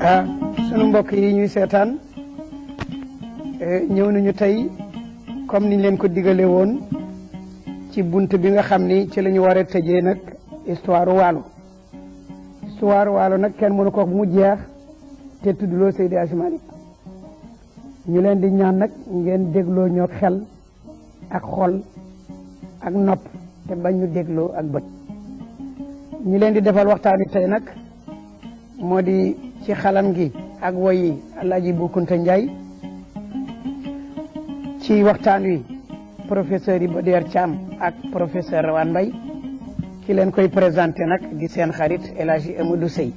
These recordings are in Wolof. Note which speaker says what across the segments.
Speaker 1: ah sunu mbokk yi ñuy seetaan eh, ñëw nañu tey comme niñ leen ko digale woon ci bunt bi nga xam ni ci la ñu war a tëjee nag histoire waalo histoire waalo nag kenn mënu ko mu jeex te tuddloo Seydi Hadji Malick ñu leen di ñaan nag ngeen dégloo ñoo xel ak xol ak nopp te bañ ñu dégloo ak bët ñu leen di defal waxtaan wi tey nag moo di ci xalam gi ak woy yi Alaaji Bukunta Njaay ci waxtaan wi professeur Iba Der Thiam ak professeur Rawane Mbaye ki leen koy présenté nag di seen xarit El Hadji Amadou Seye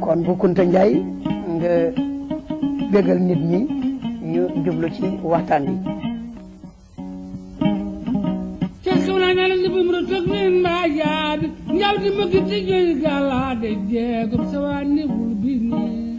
Speaker 1: kon bu Kunta Ndiaye nga bégal nit ñi ñu jublu ci waxtaan bi
Speaker 2: Keskurana la ndibum ro tok nen ma yaad njaw di ma gitti joy gala de jeegum sawani bul bini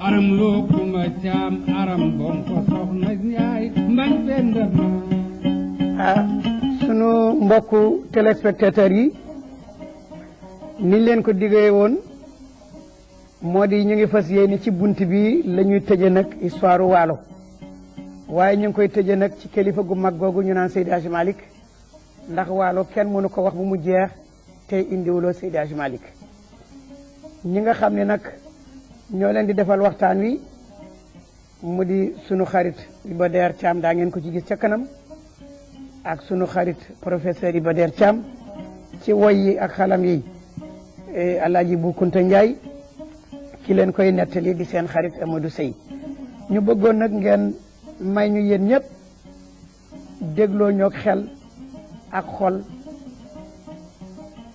Speaker 2: aram loo kuma caam aram bom ko soxna njaay mbañ penda
Speaker 1: ah sunu mbokku téléspectateurs yi niñ leen ko diggee woon moo di ñu ngi fas yéene ci bunt bi la ñuy tëje nag histoire waalo waaye ñu ngi koy tëje nag ci kilifa gu mag googu ñu naan Seydi Hadji Malick ndax waalo kenn mënu ko wax bu mu jeex te indiwuloo Seydi Hadji Malick ñi nga xam ne nag ñoo leen di defal waxtaan wi mu di sunu xarit Iba Der Thiam daa ngeen ko ci gis ca kanam ak sunu xarit professeur Iba Der Thiam ci woy yi ak xalam yi e, Alaaji Bu Kunta Njaay ki leen koy nettali di seen xarit Amadou Sey ñu bëggoon nag ngeen may ñu yéen ñëpp dégloo ñoog xel ak xol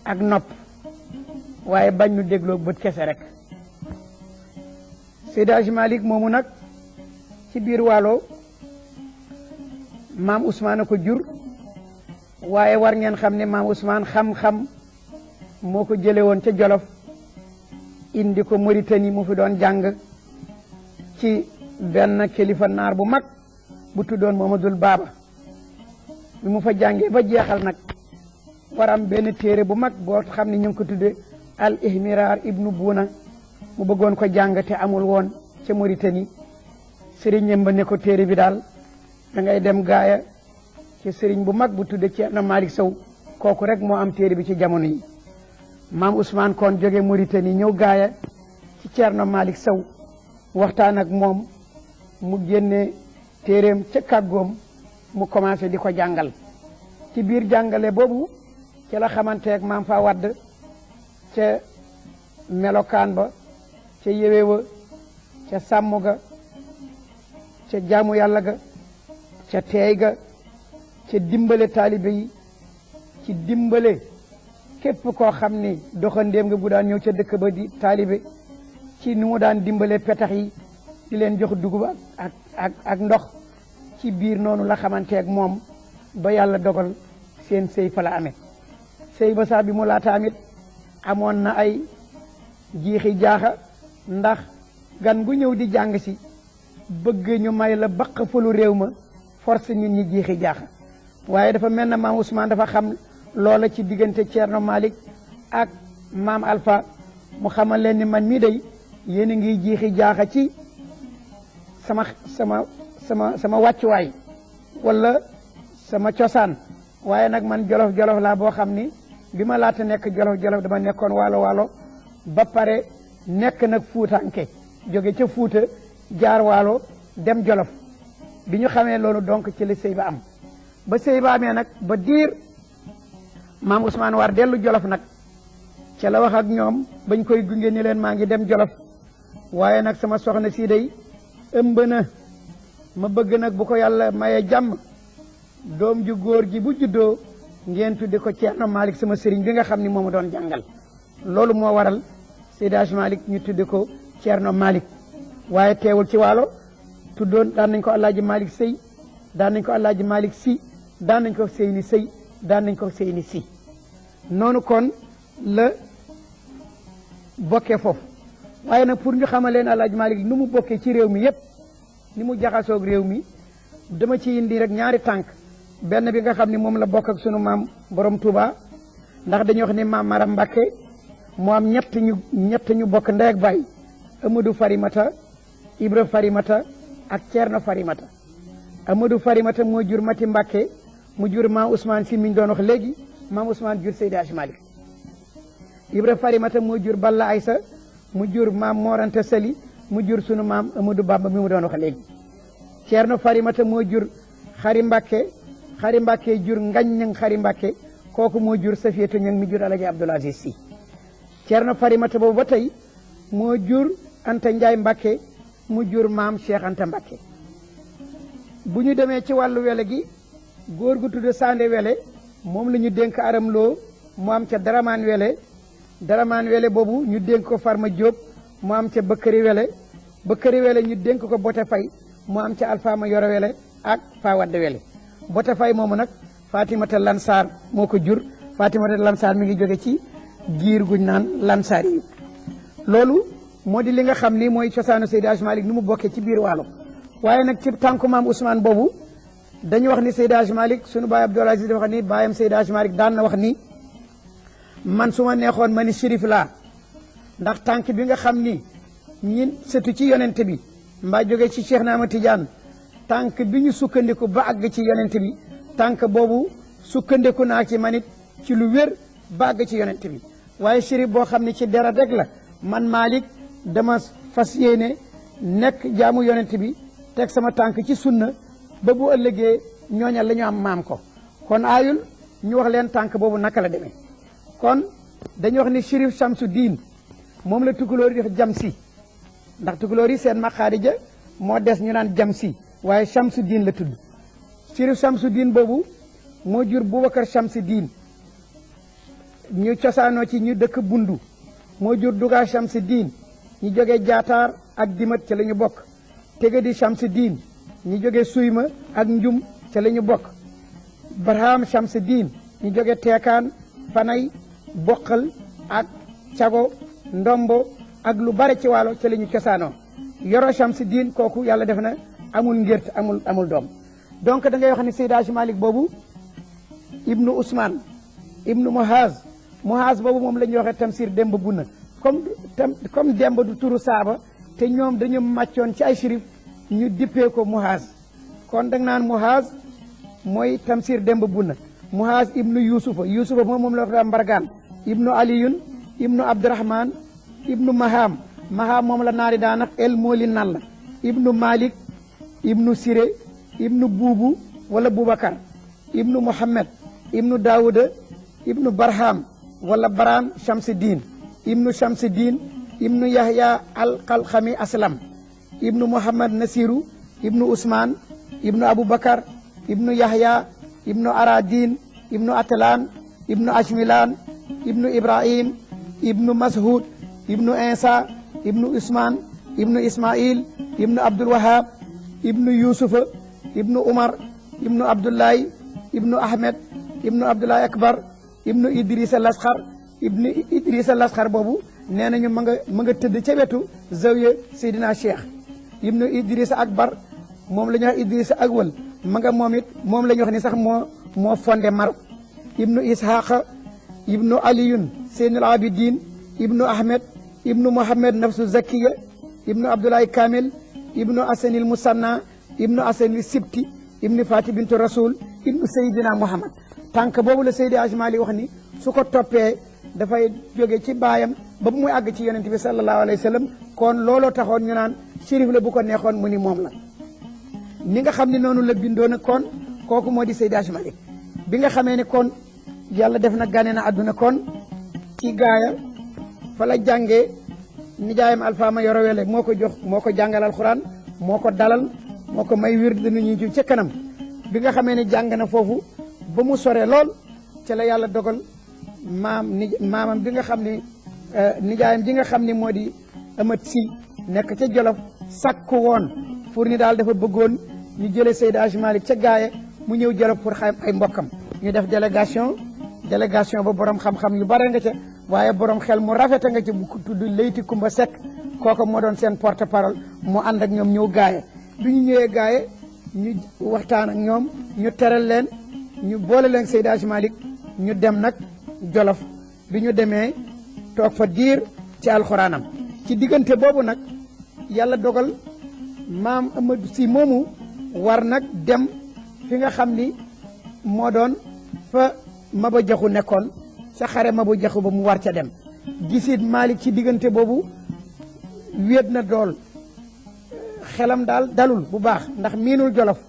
Speaker 1: ak nopp waaye bañ nu dégloo bët kese rek Seydi Hadji Malick moomu nag ci biir waalo maam Ousmane a ko jur waaye war ngeen xam ne maam Ousmane xam-xam moo ko jële woon ca Jolof indi ko Mauritanie mu fi doon jàng ci benn kilifa naar bu mag bu tuddoon Mamadul Baaba bi mu fa jàngee ba jeexal nag waram benn téere bu mag boo xam ne ñu ngi ko tudde al ihmiraar ibnu buuna mu bëggoon ko jàng te amul woon ca Mauritanie sëriñam ba ne ko téere bi daal da ngay dem gaaya ci sëriñ bu mag bu tudde Ceerno Malick Sow kooku rek moo am téere bi ci jamono yi maam Ousmane Kon jóge Mauritanie ñëw gaaya ci Ceerno Malick Sow waxtaan ak moom mu génne téeréem ca kàggoom mu commencé di ko jàngal ci biir jàngale boobu ci la xamanteeg maam fa wadd ca melokaan ba ca yéwe wa ca sàmm ga ca jaamu yàlla ga ca teey ga ca dimbale taalibe yi ci dimbale képp koo xam ni doxandéem nga bu daan ñëw ca dëkk ba di taalibe ci nu mu daan dimbale petax yi di leen jox dugub ak ak ak ndox ci biir noonu la xamanteeg moom ba yàlla dogal seen sëy fa la amee sëy ba sax bi mu laata amit amoon na ay jiixi jaaxa ndax gan gu ñëw di jàng si bëgg ñu may la baq fulu réew ma force nit ñi jiixi jaax waaye dafa mel na maam Ousmane dafa xam loola ci diggante Thierno Malick ak maam Alpha mu xamal leen ni man mii day yéen a ngi jiixi jaaxa ci sama sama sama sama wàccuwaay wala sama cosaan waaye nag man jolof jolof laa boo xam ni bi ma laata nekk jolof jolof dama nekkoon waalo waalo ba pare nekk nag fuutanke jóge ca fuuta jaar waalo dem jolof bi ñu xamee loolu donc ci la sëy ba am ba sëy ba amee nag ba diir maam Ousmane war dellu jolof nag ca la wax ak ñoom bañ koy gunge ni leen maa ngi dem jolof waaye nag sama soxna si day ëmb na ma bëgg nag bu ko yàlla maye jàmm doom ju góor ji bu juddoo ngeen tudde ko Ceerno Malick sama sëriñ bi nga xam ni moo ma doon jàngal loolu moo waral Seydi Hadji Malick ñu tudde ko Thierno Malick waaye teewul ci waalo tuddoon daan nañ ko Alaaji Malick Sey daan nañ ko Alaaji Malick Si daan nañ ko Seyni Sey daan nañ ko Seyni Si noonu kon la bokkee foofu waaye nag pour ñu xamal leen Alaaji Malick nu mu bokkee ci réew mi yëpp ni mu jaxasoog réew mi dama ci indi rek ñaari tànk benn bi nga xam ni moom la bokk ak sunu maam borom Touba ndax dañuy wax ni maam Maram Mbacke mu am ñett ñu ñett ñu bokk ndey ak baay Amadou Farimata Ibra Farimata ak Thierno Farimata Amadou Farimata moo jur Mati Mbacke mu jur maam Ousmane si mi ñu doon wax léegi maam Ousmane jur Seydi Hadji Malick Ibra Farimata moo jur Balla Aysa mu jur maam Moranta Sali mu jur sunu maam Amadou Bamba mi mu doon wax léegi Ceerno Farimata moo jur Xari Mbàkke Xari Mbàkke jur Ngañ Ñang Xari Mbàkke kooku moo jur Safiyatu Ñang mi jur Alaji Abdul Aziz Si Ceerno Farimata boobu ba tey moo jur Anta Njaay Mbàkke mu jur maam Cheikh Anta Mbàkke bu ñu demee ci wàllu wele gi góor gu tudd Sande Wele moom la ñu dénk aram loo mu am ca daramaan wele Daramaan Wele boobu ñu dénk ko Farma Diop mu am ca Bëkkëri Wele Bëkkëri Wele ñu dénk ko Bote Fay mu am ca Alfaama Yoro Wele ak Fa Wadde Wele Bote Fay moomu nag Fatimata Lansar moo ko jur Fatimata Lansar mi ngi jóge ci giir guñ naan Lansar yi loolu moo di li nga xam ni mooy cosaanu Seydi Hadji Malick ni mu bokkee ci biir waalo waaye nag ci tànku maam Ousmane boobu dañu wax ni Seydi Hadji Malick sunu baay Abdoul Aziz dafa wax ni baayam Seydi Hadji Malick daan na wax ni man su ma neexoon ma ni shérif laa ndax tànk bi nga xam ni ñin sëtu ci yonent bi mbaa jóge ci Cheikh Naama Tidiane tànk bi ñu sukkandiku ba àgg ci yonent bi tànk boobu sukkandiku naa ci manit ci lu wér ba àgg ci yonent bi waaye shérif boo xam ne ci deret rek la man Malick dama fas yéene nekk jaamu yonent bi teg sama tànk ci sunna ba bu ëllëgee ñooña la ñu am maam ko kon aayul ñu wax leen tànk boobu naka la demee kon dañu wax ni Chérif Samsu Diin moom la tukulóor yi def jam si ndax tukulóor yi seen maqaari ja moo des ñu naan jam si waaye Samsu Diin la tudd Chérif Samsu Diin boobu moo jur Boubacar Samsu Diin ñu cosaanoo ci ñu dëkk Bundu moo jur Duga Samsu Diin ñu jógee Jaataar ak Dimat ci la ñu bokk tege di Shamsi diin ñu jóge Suyma ak Njum ca la ñu bokk Barham Shamsi diin ñu jóge Teekaan Fanay Boqal ak Cago Ndombo ak lu bare ci waalo ca la ñu cosaanoo Yoro Shamsi diin kooku yàlla def na amul ngért amul amul doom donc da ngay wax ne Seydi Hadji Malick boobu ibnu Ousmane ibnu Mohaz Mohaz boobu moom la ñuy waxee Tamsir Demba Bunna comme comme Demba du turu Saaba te ñoom dañu màccoon ci ay sirif ñu dippee ko muhaas kon da nga naan muhaas mooy tamsir demb bunna muhaas ibnu yusufa yusufa moom moom la wax daa mbargaan ibnu aliyun ibnu abdurahman ibnu maham maham moom la naari daanax el mooli nan la ibnu malik ibnu siré ibnu buubu wala bubakar ibnu muhammad ibnu daawuda ibnu barham wala baraan shamsiddin ibnu shamsiddin ibnu yahya alxalxami aslam ibnu muhammad nasiru ibnu usmaan ibnu abubakar ibnu yahya ibnu aradin ibnu atlan ibnu ashmilan ibnu ibrahim ibnu mashud ibnu insa ibnu usmaan ibnu ismail ibnu abdul wahab ibnu yusufa ibnu umar ibnu abdullahi ibnu ahmed ibnu abdullahi akbar ibnu idrisa lasxar ibnu idrisa lasxar boobu nee nañu ma nga ma nga tëdd ca wetu zawiya seydina cheikh ibnu idrisa akbar moom la ñuy wax idrisa akwal ma nga moom it moom la ñuy wax ni sax moo moo fondé Maroc ibnu ishaqa ibnu aliyun seynul abidin ibnu ahmed ibnu mohammed nafsu zakiya ibnu abdoulaye kamil ibnu asanil musanna ibnu asan li sibti ibnu fati bintu rasul ibnu sayidina muhammad tànk boobu la Seydi Hadji Malick wax ni su ko toppee dafay jóge ci baayam ba muy àgg ci yonent bi sallallahu alayhi wa sallam kon looloo taxoon ñu naan shérif la bu ko neexoon mu ni moom la ni nga xam ne noonu la bindoon kon kooku moo di Seydi Hadji Malick bi nga xamee ne kon yàlla def na gane na àdduna kon ci gaaya fa la jàngee nijaayam Alpha ma yoro wele moo ko jox moo ko jàngal alxuraan moo ko dalal moo ko may wird nu ñu ci ca kanam bi nga xamee ne jàng na foofu ba mu soree lool ca la yàlla dogal maam ni maamam bi nga xam ne euh, nijaayam ji nga xam ni moo di amat si nekk ca jolof sàkk woon pour ni daal dafa bëggoon ñu jële Seydi Hadji Malick ca gaaye mu ñëw jolof pour xam ay mbokkam ñu def délégation délégation ba borom xam-xam yu bare nga ca waaye borom xel mu rafete nga ca bu tudd Leyti Kumba Seck kooku moo doon seen porte parole mu ànd ak ñoom ñëw gaaye bi ñu ñëwee gaaye ñu waxtaan ak ñoom ñu teral leen ñu boole leen Seydi Hadji Malick ñu dem nag jolof bi ñu demee toog fa diir ci alxuraanam ci diggante boobu nag yàlla dogal maam Amadou si moomu war nag dem fi nga xam ni moo doon fa Maba Jaxu nekkoon ca xare Maba Jaxu ba mu war ca dem gisit Malick ci diggante boobu wéet na dool xelam daal dalul bu baax ndax miinul jolof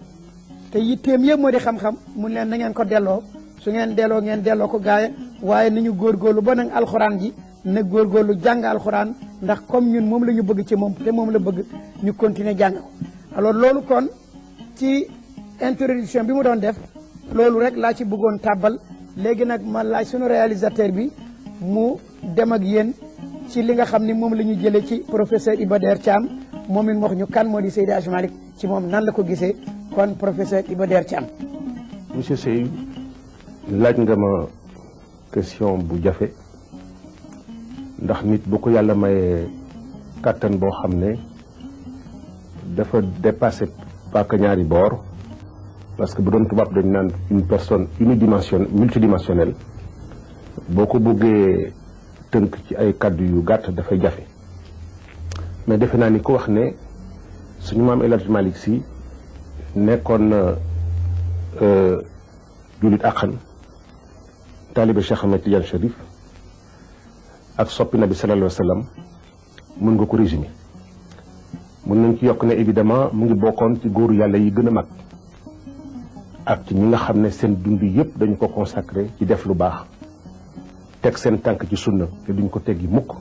Speaker 1: te yitteem yëpp moo di xam-xam mu leen na ngeen ko delloo su ngeen delloo ngeen delloo ko gaaya waaye nañu góorgóorlu ba nag alxuraan ji na góorgóorlu jàng alxuraan ndax comme ñun moom la ñu bëgg ci moom te moom la bëgg ñu continuer jàng ko alors loolu kon ci introduction bi mu doon def loolu rek laa ci bëggoon tàbbal léegi nag ma laaj sunu réalisateur bi mu dem ak yéen ci li nga xam ni moom la ñu jëlee ci professeur Iba Der Thiam moom it wax ñu kan moo di Seydi Hadji Malick ci moom nan la ko gisee kon professeur Iba Der Thiam.
Speaker 3: monsieur Seye laaj nga ma question bu jafe ndax nit bu ko yàlla mayee kàttan boo xam ne dafa dépassé paaka ñaari boor parce que bu doon tubaab dañ naan une personne unidimension multidimensionnelle boo ko bëggee tënk ci ay kàddu yu gàtt dafay jafe mais defe naa ni ko wax ne suñu maam El Hadj Malick Sy nekkoon na euh, jullit àqan taalibe Cheikh Ahmed Tidiane Chérif ak soppi nabi sallallahu alayhi wa sallam mën nga ko résumé mën nañ ci yokk ne évidemment mu ngi bokkoon ci góoru yàlla yi gën a mag ak ci ñi nga xam ne seen dund yëpp dañu ko consacré ci def lu baax teg seen tànk ci sunna te duñ ko teggi mukk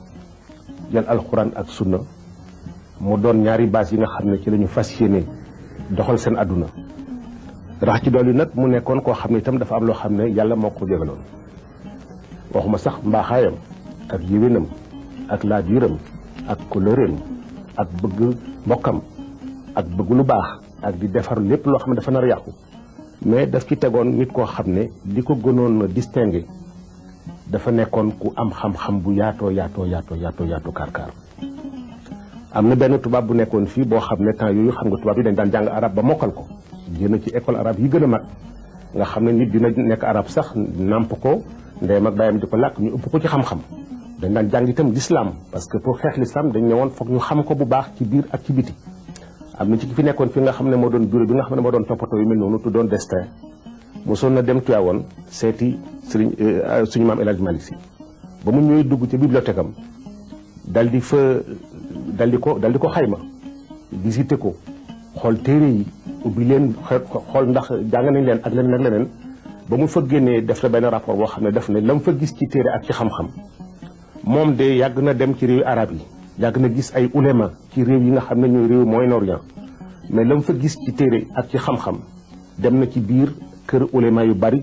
Speaker 3: jël alxuraan ak sunna mu doon ñaari baas yi nga xam ne ci la ñu fas yéene doxal seen àdduna rax ci dool yi nag mu nekkoon koo xam ne itam dafa am loo xam ne yàlla moo ko jégaloon waxuma sax mbaaxaayam ak yéwénam ak laabiiram ak kóllëreem ak bëgg mbokkam ak bëgg lu baax ak di defar lépp loo xam ne dafa nar yàqu mais daf ci tegoon nit koo xam ne li ko gënoon distingué dafa nekkoon ku am xam-xam bu yaatoo yaatoo yaatoo yaatoo yaatoo kaar kaar am na benn tubaab bu nekkoon fii boo xam ne temps yooyu xam nga tubaab yi dañ daan jàng arab ba mokkal ko génn ci école arabe yi gën a mag nga xam ne nit dina nekk arab sax nàmp ko ndeyam ak baayam di ko làkk ñu ëpp ko ci xam-xam dañ daan jàng itam l'islam parce que pour xeex l'islam dañ ne woon foog ñu xam ko bu baax ci biir ak ci biti am na ci ki fi nekkoon fi nga xam ne moo doon bureau bi nga xam ne moo doon toppatoo yu mel noonu tu doon destin mosoon na dem Tiwaawoon seeti sëriñ suñu maam El Hadj Malick Sy ba mu ñëwee dugg ci bibliothèque am dal di fa dal di ko dal di ko xayma visité ko xool téere yi ubbi leen xool ndax jàng nañ leen ak leneen ak leneen ba mu fa génnee def na benn rapport boo xam ne def ne la mu fa gis ci téere ak ci xam-xam moom de yàgg na dem ci réewi arab yi yàgg na gis ay ulema ci réew yi nga xam ne ñooy réew Moyen-Orient mais la mu fa gis ci téere ak ci xam-xam dem na ci biir kër ulema yu bari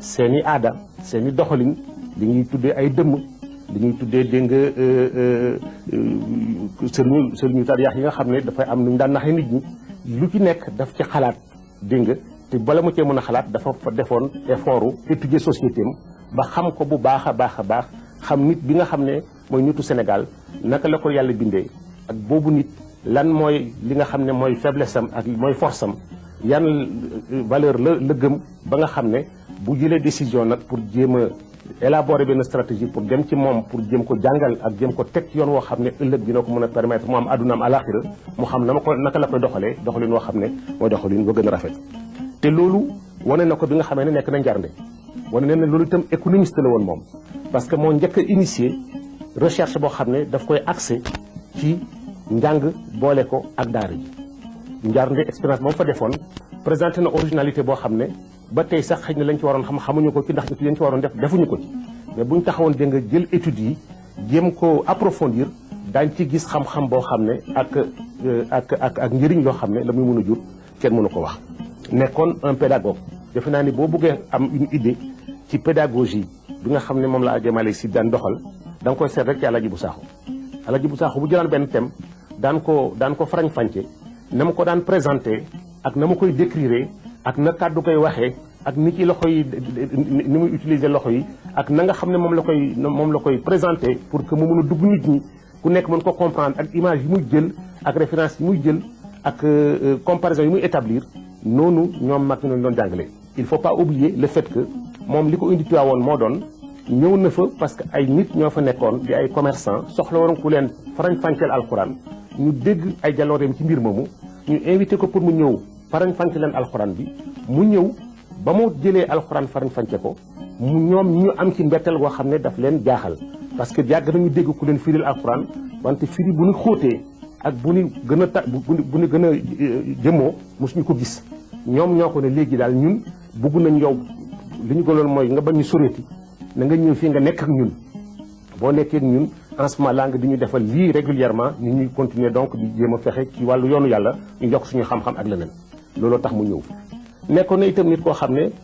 Speaker 3: seeni aada seeni doxalin li ñuy tuddee ay dëmm li ñuy tuddee dégg nga euh, euh, euh, sëriñu sëriñu tariyaax yi nga xam ne dafay am nu ñu daan naxee nit ñi lu ci nekk daf ci xalaat dégg nga te bala mu cee mën a xalaat dafa fa defoon effort u étudier société am ba xam ko bu baax a baax a baax xam nit bi nga xam ne mooy nitu Sénégal naka la ko yàlla bindee ak boobu nit lan mooy li nga xam ne mooy faiblesse am ak mooy force am yan valeur la la gëm ba nga xam ne bu jëlee décision nag pour jéem a élaborer benn stratégie pour dem ci moom pour jëm ko jàngal ak jëm ko teg yoon woo xam ne ëllëg dina ko mën a permettre mu am àdduna am alaxira mu xam na ma ko naka la koy doxalee doxalin woo xam ne mooy doxalin ba gën a rafet te loolu wane na ko bi nga xamee ne nekk na njarnde wane leen ne loolu itam économiste la woon moom parce que moo njëkk a initié recherche boo xam ne daf koy accès ci njàng boole ko ak daara ji njaar nde expérience ba mu fa defoon présenté na originalité boo xam ne ba tey sax xëy na lañ ci waroon xam xamuñu ko ci ndax études yañ ci waroon def defuñu ko ci mais buñ taxawoon dégg nga jël études yi jéem ko approfondir daañ ci gis xam-xam boo xam ne ak ak ak ak njëriñ loo xam ne la muy mën a jur kenn mënu ko wax nekkoon un pédagogue defe naa ni boo bëggee am une idée ci pédagogie bi nga xam ne moom la Hadj Malick Sy daan doxal da nga koy seet rek ci Alaaji bu Saaxu Alaaji bu Saaxu bu jëlaan benn thème daan ko daan ko farañ-fànce na ma ko daan présenté ak na ma koy décrire ak na kàddu koy waxee ak ni ci loxo yi ni muy utiliser loxo yi ak na nga xam ne moom la koy moom la koy présenté pour que mu mën a dugg nit ñi ku nekk mën ko comprendre ak image yi muy jël ak référence yi muy jël ak euh, euh, comparaison yi muy établir noonu ñoom mag ñu doon jàngale il faut pas oublier le fait que moom li ko indi Tiwaawoon moo doon ñëw na fa parce que ay nit ñoo fa nekkoon di ay commerçant soxla woon ku leen farañ fànceel alxuraan ñu dégg ay jalooreem ci mbir moomu ñu invité ko pour mu ñëw farañ fànce leen alxuraan bi mu ñëw ba mu jëlee alxuraan farañ fànce ko mu ñoom ñu am ci mbetteel goo xam ne daf leen jaaxal parce que yàgg nañu dégg ku leen firil alxuraan wante firi bu ñu xóotee ak bu ñu gën a ta bu ñu gën a euh, jëmoo mosuñu ko gis ñoom ñoo ko ne léegi daal ñun bëgg nañ yow li ñu gënoon mooy nga bañ ñu soreeti na nga ñëw fii nga nekk ak ñun boo nekkee ak ñun en ce moment di ñu defal lii régulièrement ñu ñuy continuer donc di jéem a fexe ci wàllu yoonu yàlla ñu yokk suñu xam-xam ak leneen looloo tax mu ñëw nekkoon na itam nit koo xam ne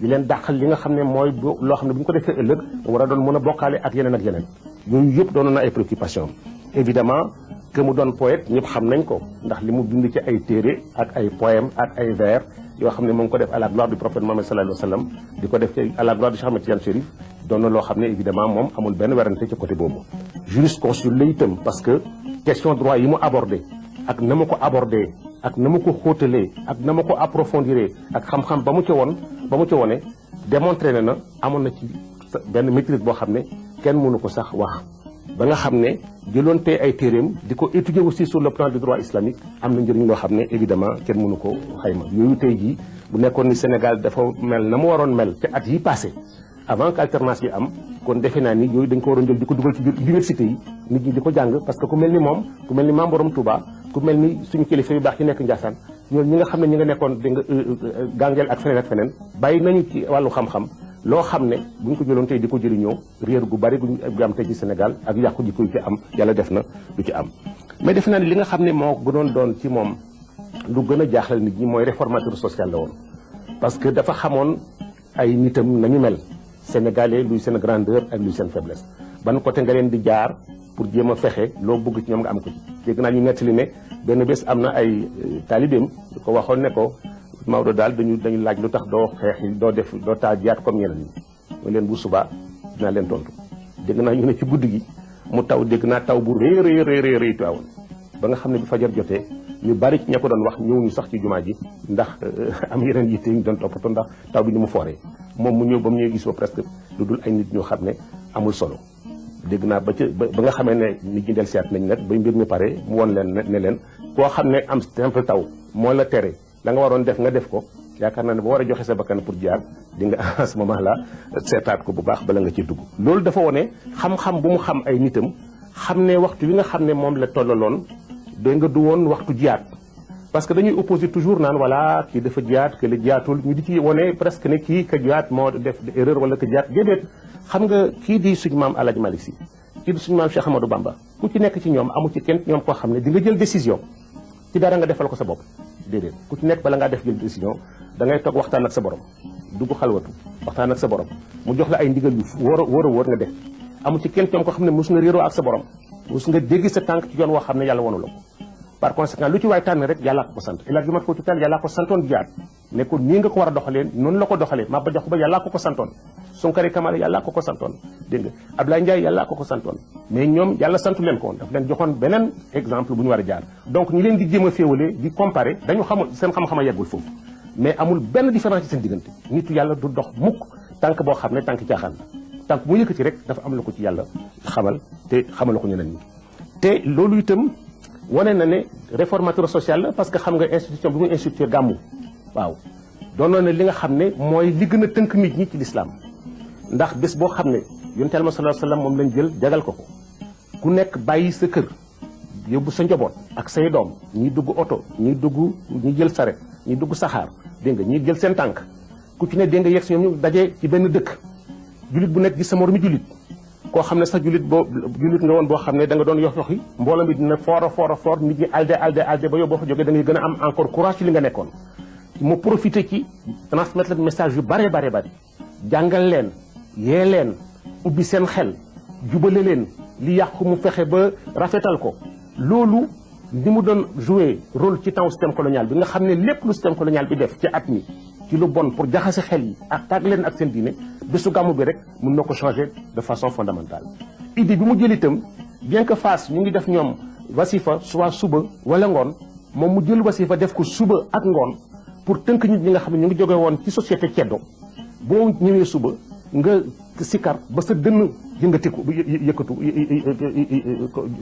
Speaker 3: di leen dàqal li nga xam ne mooy loo xam ne bu ñu ko defee ëllëg war a doon mën a bokkaale ak yeneen ak yeneen yooyu yëpp doonoon na ay préoccupation évidemment que mu doon poète ñëpp xam nañ ko ndax li mu bind ci ay téere ak ay poème ak ay vers yoo xam ne mu ngi ko def à la gloire du prophète Mohammed sallallahu alayhi wa sallam di ko def ci à la gloire du Cheikh Ahmed Tidiane Chérif doon na loo xam ne évidemment moom amul benn werante ci côté boobu jurisconsulte la itam parce que question droit yi mu abordé ak na ma ko abordé ak na ma ko xóotalee ak na ma ko approfondiré ak xam-xam ba mu ca woon ba mu ca wone démontré ne na amoon na ci benn maîtrise boo xam ne kenn mënu ko sax wax ba nga xam ne jëloon tey ay téeréem di ko étudier aussi sur le plan du droit islamique am na njëriñ loo xam ne évidemment kenn mënu ko xayma yooyu tey jii bu nekkoon ni Sénégal dafa mel na mu waroon mel ca at yi passé avant que alternance bi am kon defe naa ni yooyu dañ ko waroon jël di ko dugal ci biir université yi nit ñi di ko jàng parce que ku mel ni moom ku mel ni maam borom Touba ku mel ni suñu kilifa yu baax yi nekk Ndiassane ñoom ñi nga xam ne ñi nga nekkoon di nga euh, euh, gàngeel ak feneen ak feneen bàyyi nañu ci wàllu xam-xam loo xam ne buñ ko jëloon tey di ko jëriñoo réer gu bari guñ am tey ci Sénégal ak yàqu ji koy ci am yàlla def na du ci am mais defe naa ne li nga xam ne moo gënoon doon ci moom lu gën a jaaxal nit ñi mooy réformateur social la woon parce que dafa xamoon ay nitam nañu mel sénégalais luy seen grandeur ak luy seen faiblesse ban côté nga leen di jaar pour jéem a fexe loo bëgg ci ñoom nga am ko ci dégg naa ñu nettali ne benn bés am na ay euh, taalibeem yu ko waxoon ne ko Maodo daal dañu dañu laaj lu tax doo xeex yi doo def doo taajaat comme ñeneen ñi mu leen bu subaa dinaa leen tontu dégg naa ñu ne ci guddi gi mu taw dégg naa taw bu rëy rëy rëy rëy Tiwaawan ba nga xam ne bi fajar jotee ñu bari ci ña ko doon wax ñëw ñu sax ci jumaa ji ndax euh, am yeneen yitte ñu doon toppatoo ndax taw bi ni mu fooree moom mu ñëw ba mu ñëw gis ba presque lu dul ay nit ñoo xam ne amul solo dégg naa ba ca ba nga xamee ne nit ñi del siyaat nañ nag ba mbir mi pare mu won leen ne leen koo xam ne am simple taw moo la tere la nga waroon def nga def ko yaakaar naa ne ba war a joxe sa bakkan pour jaar di nga à ce moment là seetaat ko bu baax bala nga ci dugg. loolu dafa wone xam-xam bu mu xam ay nitam xam ne waxtu wi nga xam ne moom la tollaloon dégg nga du woon waxtu jiyaat parce que dañuy opposé toujours naan voilà kii dafa jiyaat que la jiyaatul ñu di ci wone presque ne kii ka jiyaat moo def erreur wala ka jiyaat déedéet xam nga kii di suñu maam El Hadj Malick Sy kii di suñu maam Cheikh Amadou Bamba. ku ci nekk ci ñoom amu ci kenn ñoom koo xam ne di nga jël décision ci dara nga defal ko sa bopp déedéet ku ci nekk bala ngaa def jël décision da ngay toog waxtaan ak sa borom dugg xalwatu waxtaan ak sa borom mu jox la ay ndigal yu wóor a wóor a wóor nga def amu ci kenn ñoom koo xam ne mos nga réeroo ak sa borom mos nga dégg sa tànk ci yoon woo xam ne yàlla wonu la ko par conséquent lu ci waay tànn rek yàllaa ko ko sant ila bi mat footu taal yàllaa ko santoon jaar ne ko nii nga ko war a doxalee noonu la ko doxalee Maba Jaxu Ba yàllaa ko ko santoon Sunkare Kamara yàllaa ko ko santoon dégg nga Ablaye Ndiaye yàllaa ko ko santoon mais ñoom yàlla santu leen ko woon daf leen joxoon beneen exemple bu ñu war a jaar donc ñi leen di jéem a féewale di comparer dañu xamul seen xam-xam a yeggul foofu mais amul benn différence ci seen diggante nitu yàlla du dox mukk tànk boo xam ne tànk caaxaan la tànk mu yëkkati rek dafa am la ko ci yàlla xamal te xamal la ko ñeneen ñi te loolu itam wane na ne réformateur social la parce que xam nga institution bi muy institué gàmmu waaw doonoon na li nga xam ne mooy li gën a tënk nit ñi ci lislaam ndax bés boo xam ne yonent Yàlla sallallahu alayhi wasallam moom lañ jël jagal ko ko ku nekk bàyyi sa kër yóbbu sa njaboot ak say doom ñi dugg oto ñi dugg ñi jël saret ñi dugg saxaar dégg nga ñi jël seen tànk ku ci ne dégg nga yegg si ñoom ñu daje ci benn dëkk jullit bu nekk gis sa moromu jullit koo xam ne sax jullit boo jullit nga woon boo xam ne da nga doon yox yoxi mbooloo mi dina foor a foor a foor nit ñi alde alde alde ba yow boo fa jógee da ngay gën a am encore courage ci li nga nekkoon mu profité ci transmettre leen message yu bare bare bari jàngal leen yee leen ubbi seen xel jubale leen li yàqu mu fexe ba rafetal ko loolu ni mu doon joué rôle ci temps système colonial bi nga xam ne lépp lu système colonial bi def ci at mi ci lu bon pour jaxase xel yi ak tàgg leen ak seen diine bésu gàmmu bi rek mun na ko changer de façon fondamentale idée bi mu jël itam bien que Fass ñu ngi def ñoom wasifa soit suba wala ngoon moom mu jël wasifa def ko suba ak ngoon pour tënk nit ñi nga xam ne ñu ngi jóge woon ci société ceddo boo ñëwee suba nga sikar ba sa dënn yëngatiku yëkkatu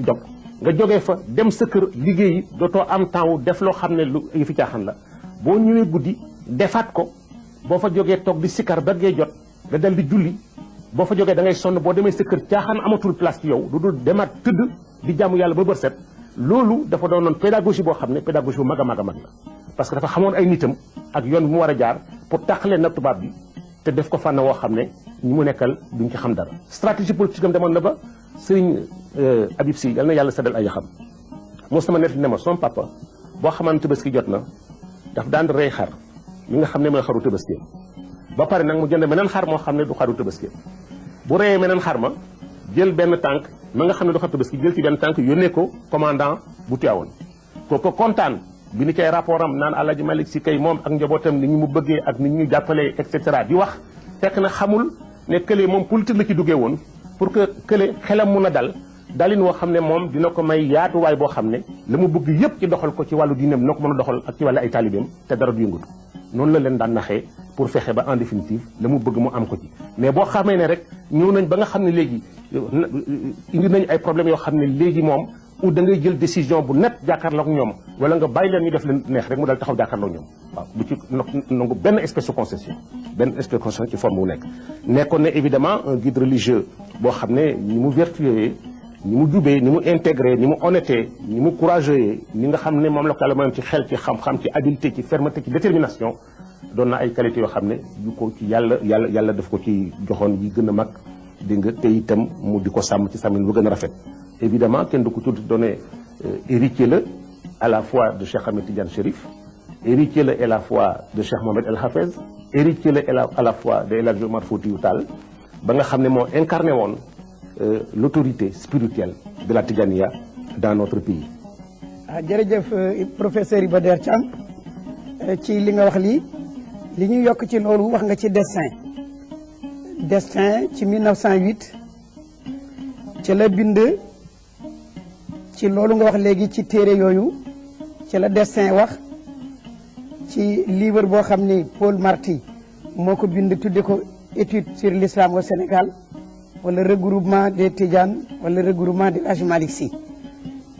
Speaker 3: jog nga jógee fa dem sa kër liggéeyi dootoo am temps wu def loo xam ne lu yëfi caaxaan la boo ñëwee guddi defaat ko boo fa jógee toog di sikar ba gee jot nga dal di julli boo fa jógee da ngay sonn boo demee sa kër caaxaan amatul place ci yow lu dul demaat tëdd di jàmm yàlla ba bër set loolu dafa doonoon pédagogie boo xam ne pédagogie bu mag a mag a mag la parce que dafa xamoon ay nitam ak yoon bu mu war a jaar pour tàqalee nag tubaab bi te def ko fànn woo xam ne ñi mu nekkal duñ ci xam dara stratégie politique am demoon na ba sëriñ Habib Sy yal na yàlla seddal ay yaxam moo sama net ne ma son papa boo xamaan tabaski jot na daf daan rey xar mi nga xam ne mooy xaru tabaski ba pare nag mu jënd meneen xar moo xam ne du xaru tabaski bu reyee meneen xar ma jël benn tànk ma nga xam ne du xaru tabaski jël ci benn tànk yónnee ko commandant bu Tiwaawoon ko ko kontaan bi ni cay rapport am naan Alaaji Malick si kay moom ak njabootam ni ñu mu bëggee ak ni ñu jàppalee et cetera di wax fekk na xamul ne kële moom politique la ci duggee woon pour que kële xelam mun a dal dalin woo xam ne moom dina ko may yaatuwaay boo xam ne la mu bëgg yépp ci doxal ko ci wàllu diineem dina ko mën a doxal ak ci wàllu ay taalibeem te dara du yëngatu noonu la leen daan naxee pour fexe ba en définitive la mu bëgg mu am ko ci mais boo xamee ne rek ñëw nañ ba nga xam ne léegi indi nañ ay problèmes yoo xam ne léegi moom ou da ngay jël décision bu net jàkkaarloog ñoom wala nga bàyyi leen ñu def leen neex rek mu dal taxaw jàkkaarloog ñoom waaw du ci nangu benn espèce de concession benn espèce de concession ci forme wu nekk nekkoon na évidemment un guide religieux boo xam ne ni mu vertueux ni mu jubee ni mu intégré ni mu honnêté ni mu courageux ni nga xam ne moom la ko yàlla mayoon ci xel ci xam-xam ci habileté ci fermeté ci détermination doon na ay qualité yoo xam ne yu ko ci yàlla yàlla yàlla daf ko ci joxoon yi gën a mag di nga te itam mu di ko sàmm ci sàmmin bu gën a rafet évidemment kenn du ko tudd doone héritier la à la fois de Cheikh Ahmed Tidiane Chérif héritier la à la fois de Cheikh Mohamed El Hafez héritier la à la fois de El Hadj Omar Foutiyou Tall ba nga xam ne moo incarné woon euh, l'autorité spirituelle de la Tidjaniya dans notre pays.
Speaker 1: ah jërëjëf euh, professeur Iba Der Thiam euh, ci li nga wax lii li ñuy yokk ci loolu wax nga ci destin destin ci 1908 ci la bind. ci loolu nga wax léegi ci téere yooyu ci la dessin wax ci livre boo xam ni Paul Marty moo ko bind tudde ko étude sur l'islam au Sénégal wala regroupement des Tidiane wala regroupement de Hadji Malick Sy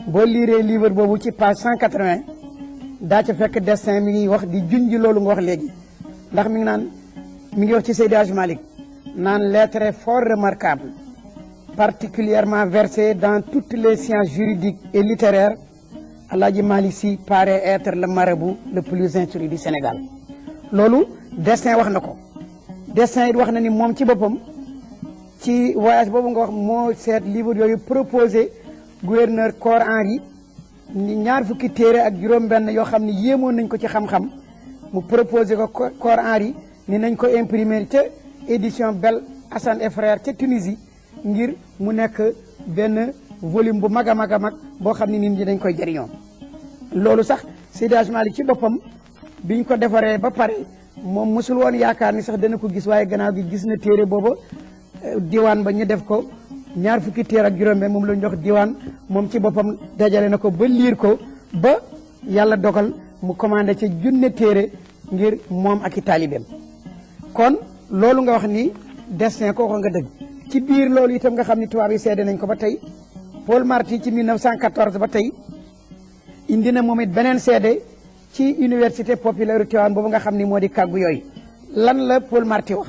Speaker 1: boo liiree livre boobu ci page 180 daa ca fekk destin mi ngi wax di junj loolu nga wax léegi ndax mi ngi naan mi ngi wax ci Seydi Hadji Malick naan lettre fort remarquable Particulièrement versé dans toutes les sciences juridiques et littéraires, Aladji Malissi paraît être le marabout le plus instruit du Sénégal. Lolo, dessin wax nako. Dessin it wax na ni mom ci bopam ci voyage bobu nga wax mo set livre yoyu proposé gouverneur Cor Henri ni ñaar fukki téré ak juroom ben yo xamni yémo nañ ko ci xam xam mu proposé ko Cor Henri ni nañ ko imprimer ca édition Bel Hassan et Frères ca Tunisie ngir mu nekk benn volume bu mag a mag a mag boo xam ne nit ñi dañ koy jëriñoo loolu sax Seydi Hadji Malick ci boppam biñ ko defaree ba pare moom mosul woon yaakaar ni sax dana ko gis waaye gannaaw gi gis na téere booba diwaan ba ñu def ko ñaar fukki téere ak juróom moom la ñu jox diwaan moom ci boppam dajale na ko ba liir ko ba yàlla dogal mu commandé ci junne téere ngir moom ak i taalibeem kon loolu nga wax ni destin kooku nga dëgg ci biir loolu itam nga xam ni tubaab yi seede nañ ko ba tey Paul Marty ci 1914 ba tey indi na moom it beneen seede ci université populaire Tivaouane boobu nga xam ni moo di kàggu yooyu lan la Paul Marty wax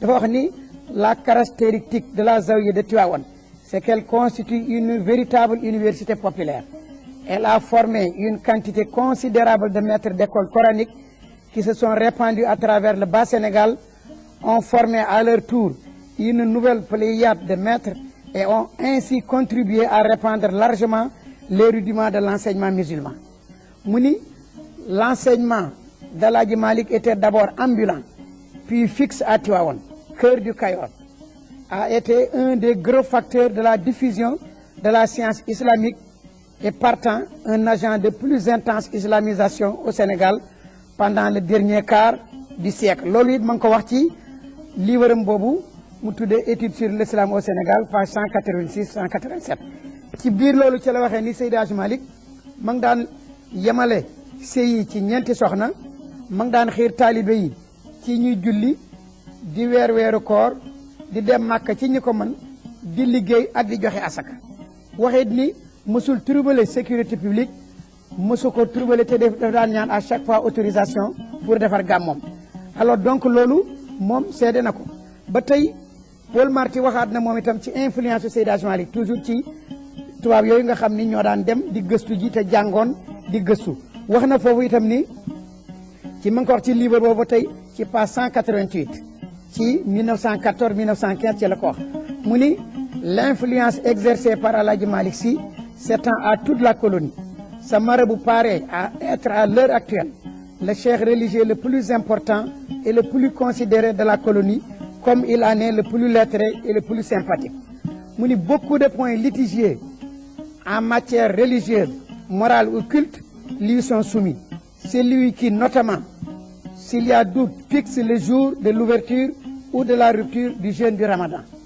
Speaker 1: dafa wax ni la caractéristique de la zawiya de Tivaouane c'est qu'elle constitue une véritable université populaire. Elle a formé une quantité considérable de maîtres d'école coranique qui se sont répandus à travers le Bas-Sénégal, ont formé à leur tour une nouvelle pléiade de maîtres et ont ainsi contribué à répandre largement les rudiments de l'enseignement musulman. Mouni, l'enseignement la Malik était d'abord ambulant, puis fixe à Tiwawan cœur du Cayor, a été un des gros facteurs de la diffusion de la science islamique et partant un agent de plus intense islamisation au Sénégal pendant le dernier quart du siècle loolu it ma ngi ko wax ci livre-am boobu mu tuddee étude sur l'islam au Sénégal page 186 187 ci biir loolu ci la waxee ni Seydi Hadji Malick ma ngi daan yemale sëy yi ci ñeenti soxna ma ngi daan xiir taalibe yi ci ñuy julli di weer weeru koor di dem màkka ci ñi ko mën di liggéey ak di joxe asaka waxit ni mësul troubler sécurité publique mësu ko troubler te def daf daan ñaan à chaque fois autorisation pour defar gàmmoom alors donc loolu moom seede na ko ba tey Paul Marty waxaat na moom itam ci influence su Seydi Hadji Malick toujours ci tubaab yooyu nga xam ni ñoo daan dem di gëstu ji te jàngoon di gëstu wax na foofu itam ni ci ma ngi ko wax ci livre boobu tey ci page 188 ci 1914 1915 ci la ko wax mu ni l'influence exercée par El Hadji Malick Sy s'étend à toute la colonie ce marabout paraît à être à l'heure actuelle le chef religieux le plus important et le plus considéré de la colonie comme il en est le plus lettré et le plus sympathique Muni beaucoup de points litigieux en matière religieuse morale ou culte lui sont soumis c'est lui qui notamment s'il y a doute fixe le jour de l'ouverture ou de la rupture du jeûne du ramadan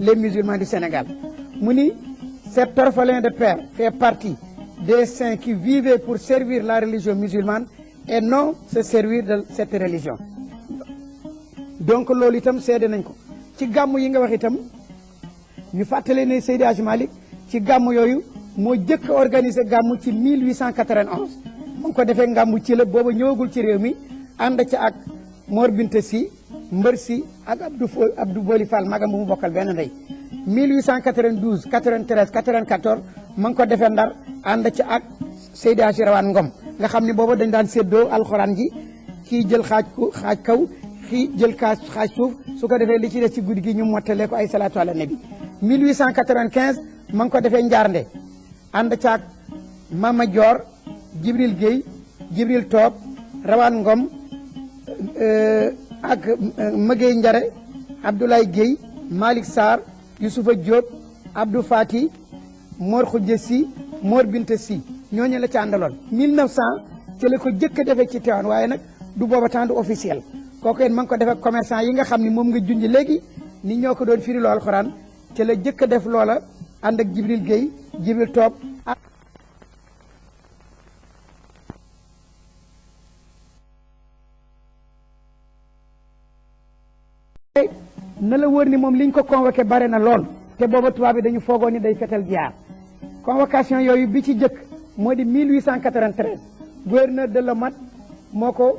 Speaker 1: les musulmans du Sénégal mu ni cet orphelin de père fait partie des saints qui vivaient pour servir la religion musulmane et non se servir de cette religion donc loolu itam seede nañ ko ci gàmm yi nga wax itam ñu fàttale ne Seydi Hadji Malick ci gàmm yooyu moo jëkk a organisé gàmm ci 1891 mu ngi ko defee ngàmmu ci la booba ñëwagul ci réew mi ànd ca ak Mor Binta Sy mbër si ak Abdou Fo Abdou Boli Fall magam bu mu bokkal benn ndey 1892 93 94 ma ngi ko defee ndar ànd ci ak Seydi Hadji Rawane Ngom nga xam ni booba dañ daan séddoo alxuraan ji kii jël xaaj ku xaaj kaw kii jël kaas xaaj suuf su ko defee li ci des ci guddi gi ñu mottalee ko ay salaatu ala nabi 1895 ma ngi ko defee Njaarnde ànd caag Mama Dior Jibril Guèye Jibril Toob Rawaan Ngom euh, ak euh, Mëgey Njare Abdoulaye Guèye Malick Sarr Youssoufa Diop Abdou Fati Mor Khoudia Sy Mor Binta Sy ñooñu la ci àndaloon 1900 ci la ko jëkk a defee ci Tivaouane waaye nag du booba temps du officiel kooku it ma ngi ko defee commerçant yi nga xam ni moom nga junj léegi ni ñoo ko doon firi loo alxuraan ci la jëkk def loola ànd ak Jibril Gueye Jibril Top ak na la wóor ni moom liñ ko convoqué bare na lool te booba tubaab bi dañu foogoon ni day fetal jiyaar convocation yooyu bi ci jëkk moo di 1893 gouverneur de Lomat moo ko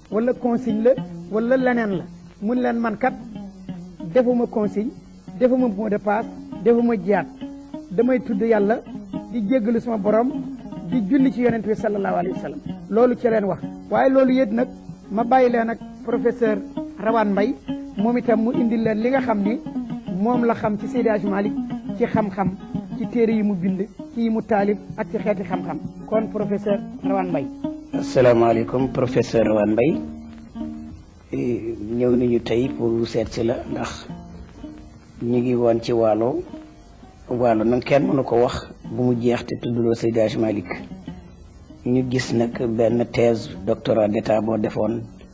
Speaker 1: wala consigne la wala leneen la mun leen man kat defuma consigne defuma mot de passe defuma jiyaat damay tudd yàlla di jéggalu sama borom di julli ci yonent bi sallallahu alayhi wa sallam loolu ci leen wax waaye loolu yëpp nag ma bàyyi leen ak professeur Rawane Mbaye moom itam mu indi leen li nga xam ni moom la xam ci Seydi Hadji Malick ci xam-xam ci téere yi mu bind ci yi mu taalif ak ci xeeti xam-xam kon professeur Rawane Mbaye
Speaker 4: asalaamaaleykum professeur Rawane Mbaye ñëw nañu tey pour seet si la ndax ñu ngi woon ci waalo waalo nag kenn mënu ko wax bu mu jeex te tudduloo Seydi Hadji Malick ñu gis nag benn thèse doctorat d'état boo defoon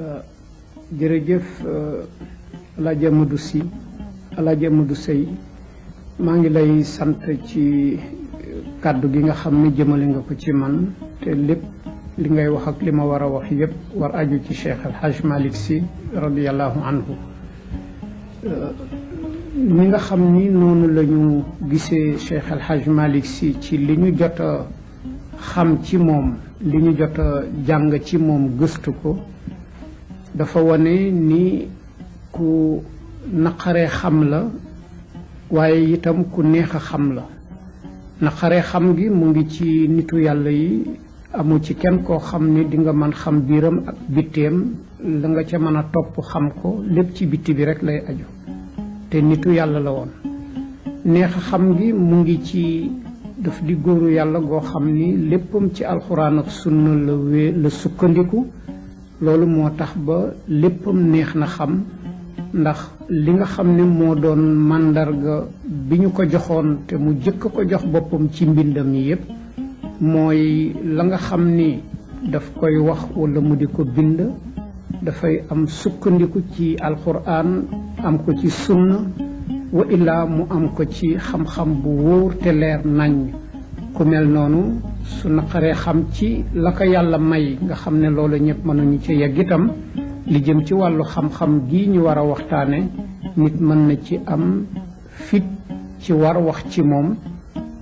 Speaker 5: Euh, jërëjëf euh, Alaaji Amadou Si Alaaji Amadou Sey maa ngi lay sant ci euh, kàddu gi nga xam ne jëmale nga ko ci man te lépp li ngay wax ak li ma war a wax yépp war aju ci Cheikh El Hadj Malick Sy radiallahu anhu ñi nga xam ni noonu la ñu gisee Cheikh El Hadj Malick Sy ci li ñu jot a xam ci moom li ñu jot a jàng ci moom gëstu ko dafa wane ni ku naqaree xam la waaye itam ku neex a xam la naqaree xam gi mu ngi ci nitu yàlla yi amu ci kenn koo xam ni di nga mën xam biiram ak bitteem la nga ca mën a topp xam ko lépp ci bitti bi rek lay aju te nitu yàlla la woon neex a xam gi mu ngi ci daf di góoru yàlla goo xam ni léppam ci alxuraan ak sunna la wé la sukkandiku loolu moo tax ba léppam neex na xam ndax li nga xam ne moo doon màndarga bi ñu ko joxoon te mu jëkk ko jox boppam ci mbindam yi yépp mooy la nga xam ni daf koy wax wala mu di ko bind dafay am sukkandiku ci alquran am ko ci sunna wa illaa mu am ko ci xam-xam bu wóor te leer nañ ku mel noonu su naqaree xam ci la ko yàlla may nga xam ne loolu ñëpp mënuñu ci yegg itam li jëm ci wàllu xam-xam gi ñu war a waxtaane nit mën na ci am fit ci war wax ci moom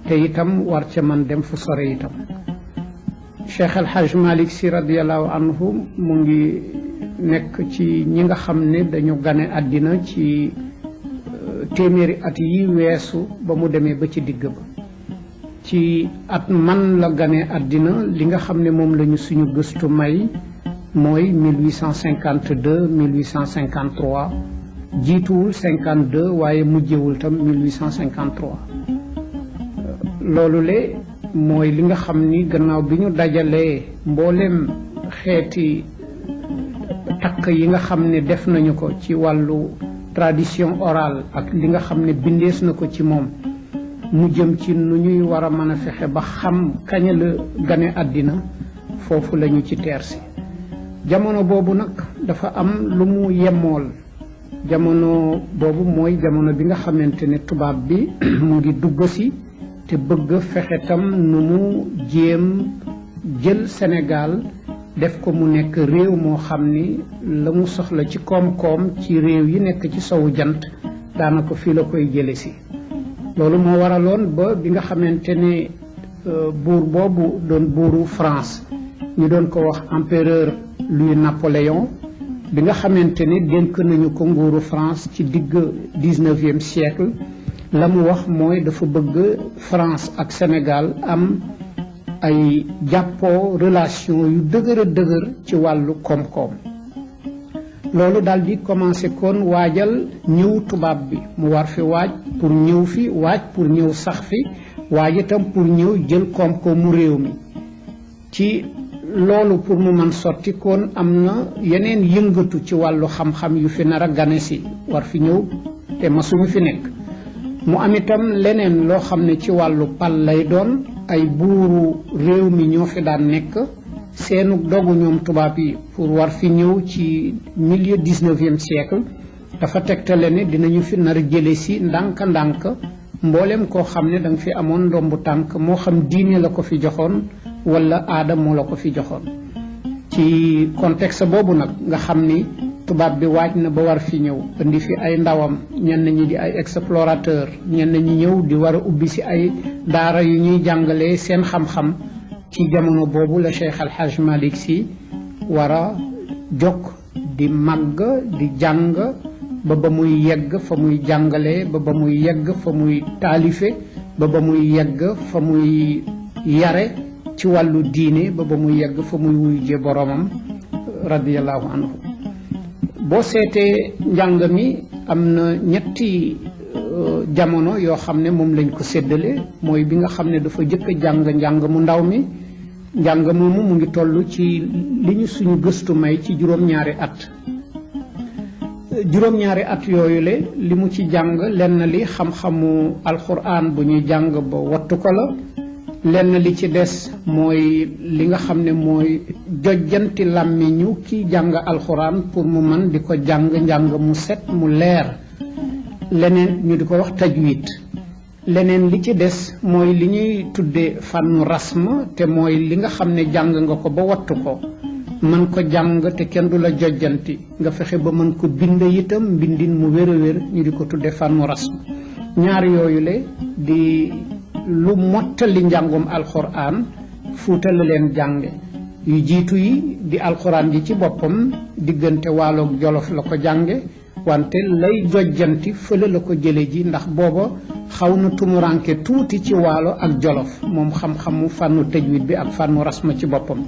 Speaker 5: te itam war ca man dem fu sore itam Cheikh El Hadj Malick Sy radiallahu anhu mu ngi nekk ci ñi nga xam ne dañu gane àddina ci téeméeri at yi weesu ba mu demee ba ci digg ba ci at man la gane àddina li nga xam ne moom la ñu suñu gëstu may mooy 1852 1853 jiituwul 52 waaye mujjewul tam 1853 loolu le mooy li nga xam ni gannaaw bi ñu dajalee mboolem xeeti takk yi nga xam ne def nañu ko ci wàllu tradition orale ak li nga xam ne bindees na ko ci moom mu jëm ci nu ñuy war a mën a fexe ba xam kañ la gane àddina foofu lañu ci teersi jamono boobu nag dafa am lu mu yemmool jamono boobu mooy jamono bi nga xamante ne tubaab bi mu ngi dugg si te bëgg fexe tam nu mu jéem jël Sénégal def ko mu nekk réew moo xam ni la mu soxla ci koom-koom ci réew yi nekk ci sowu jant daanaka fii la koy jële si loolu moo waraloon ba bi nga xamante ne euh, buur boobu doon buuru France ñu doon ko wax empereur Louis Napoléon bi nga xamante ne dénk nañu ko nguuru France ci digg 19e siècle la mu wax mooy dafa bëgg France ak Sénégal am ay jàppoo relation yu dëgër a dëgër ci wàllu koom-koom loolu daal di commencé kon waajal ñëw tubaab bi mu war fi waaj pour ñëw fi waaj pour ñëw sax fi waaj itam pour ñëw jël koom-koomu réew mi ci loolu pour mu man sotti kon am na yeneen yëngatu ci wàllu xam-xam yu fi nar a gane si war fi ñëw te masuñu fi nekk mu am itam leneen loo xam ne ci wàllu pal lay doon ay buuru réew mi ñoo fi daan nekk seenu dogu ñoom tubaab yi pour war fi ñëw ci milieu dix-neuvième siècle dafa tegtale ne dinañu fi nar jële si ndànk-ndànk mboolem koo xam ne danga fi amoon ndombu tànk moo xam diine la ko fi joxoon wala aada moo la ko fi joxoon ci contexte boobu nag nga xam ni tubaab bi waaj na ba war fi ñëw indi fi ay ndawam ñenn ñi di ay explorateur ñenn ñi ñëw di war a ubbi si ay daara yu ñuy jàngalee seen xam-xam ci jamono boobu la Cheikh Al Hadj Malick Sy war a jokk di màgg di jàng ba ba muy yegg fa muy jàngale ba ba muy yegg fa muy taalife ba ba muy yegg fa muy yare ci wàllu diine ba ba muy yegg fa muy wuy je boroomam radiallahu anhu boo seetee njàng mi am na ñetti euh, jamono yoo xam ne moom lañ ko séddale mooy bi nga xam ne dafa jëkk jàng njàng mu ndaw mi njàng moomu mu ngi toll ci li ñu suñu gëstu may ci juróom-ñaari at juróom-ñaari at yooyu le li mu ci jàng lenn li xam-xamu alxuraan bu ñuy jàng ba wattu ko la lenn li ci des mooy li nga xam ne mooy jojjanti làmmiñu ki jàng alxuraan pour mu man di ko jàng njàng mu set mu leer leneen ñu di ko wax tajwid Leneen li ci des mooy li ñuy tudde fànnu rasm te mooy li nga xam ne jàng nga ko ba wattu ko mën ko jàng te kenn du la jojjanti nga fexe ba mën ko bind itam mbindin mu wér a wér ñu di ko tudde fànnu rasm ñaar yooyu le di lu mottali njàngum alxuraan fuuta la leen jànge yu jiitu yi di alxuraan ji ci boppam diggante waaloog jolof la ko jànge wante lay jojjanti fële la ko jële ji ndax booba xaw na tumuranke tuuti ci waalo ak jolof moom xam-xamu fànnu tajwid bi ak fànnu rasma ci boppam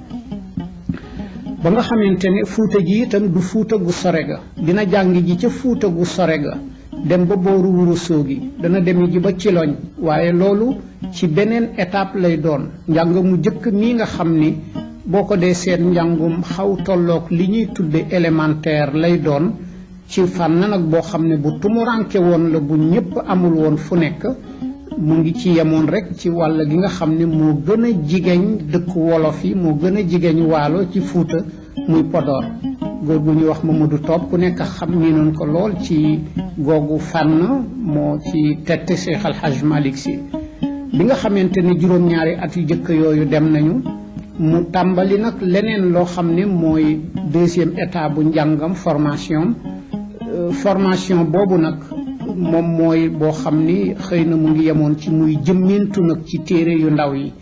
Speaker 5: ba nga xamante ne fuuta ji itam du fuuta gu sore ga dina jàng ji ca fuuta gu sore ga dem ba booru wuru soogi dana demi ji ba ciloñ waaye loolu ci beneen étape lay doon njàng mu jëkk mi nga xam ni boo ko dee seet njàngum xaw tolloog li ñuy tudde élémentaire lay doon ci fànn nag boo xam ne bu tumuranke woon la bu ñëpp amul woon fu nekk mu ngi ci yemoon rek ci wàll gi nga xam ne moo gën a jigeñ dëkk wolof yi moo gën a jigeñ waalo ci fuuta muy Podor góor gu ñuy wax Mamadou Top ku nekk xam ni noonu ko lool ci googu fànn moo ci tette Cheikh Al Hadj Malick Sy bi nga xamante ni juróom-ñaari at yu jëkk yooyu dem nañu mu tàmbali nag leneen loo xam ne mooy deuxième état bu njàngam formation formation boobu nag moom mooy boo xam ni xëy na mu ngi yemoon ci muy jëmmintu nag ci téere yu ndaw yi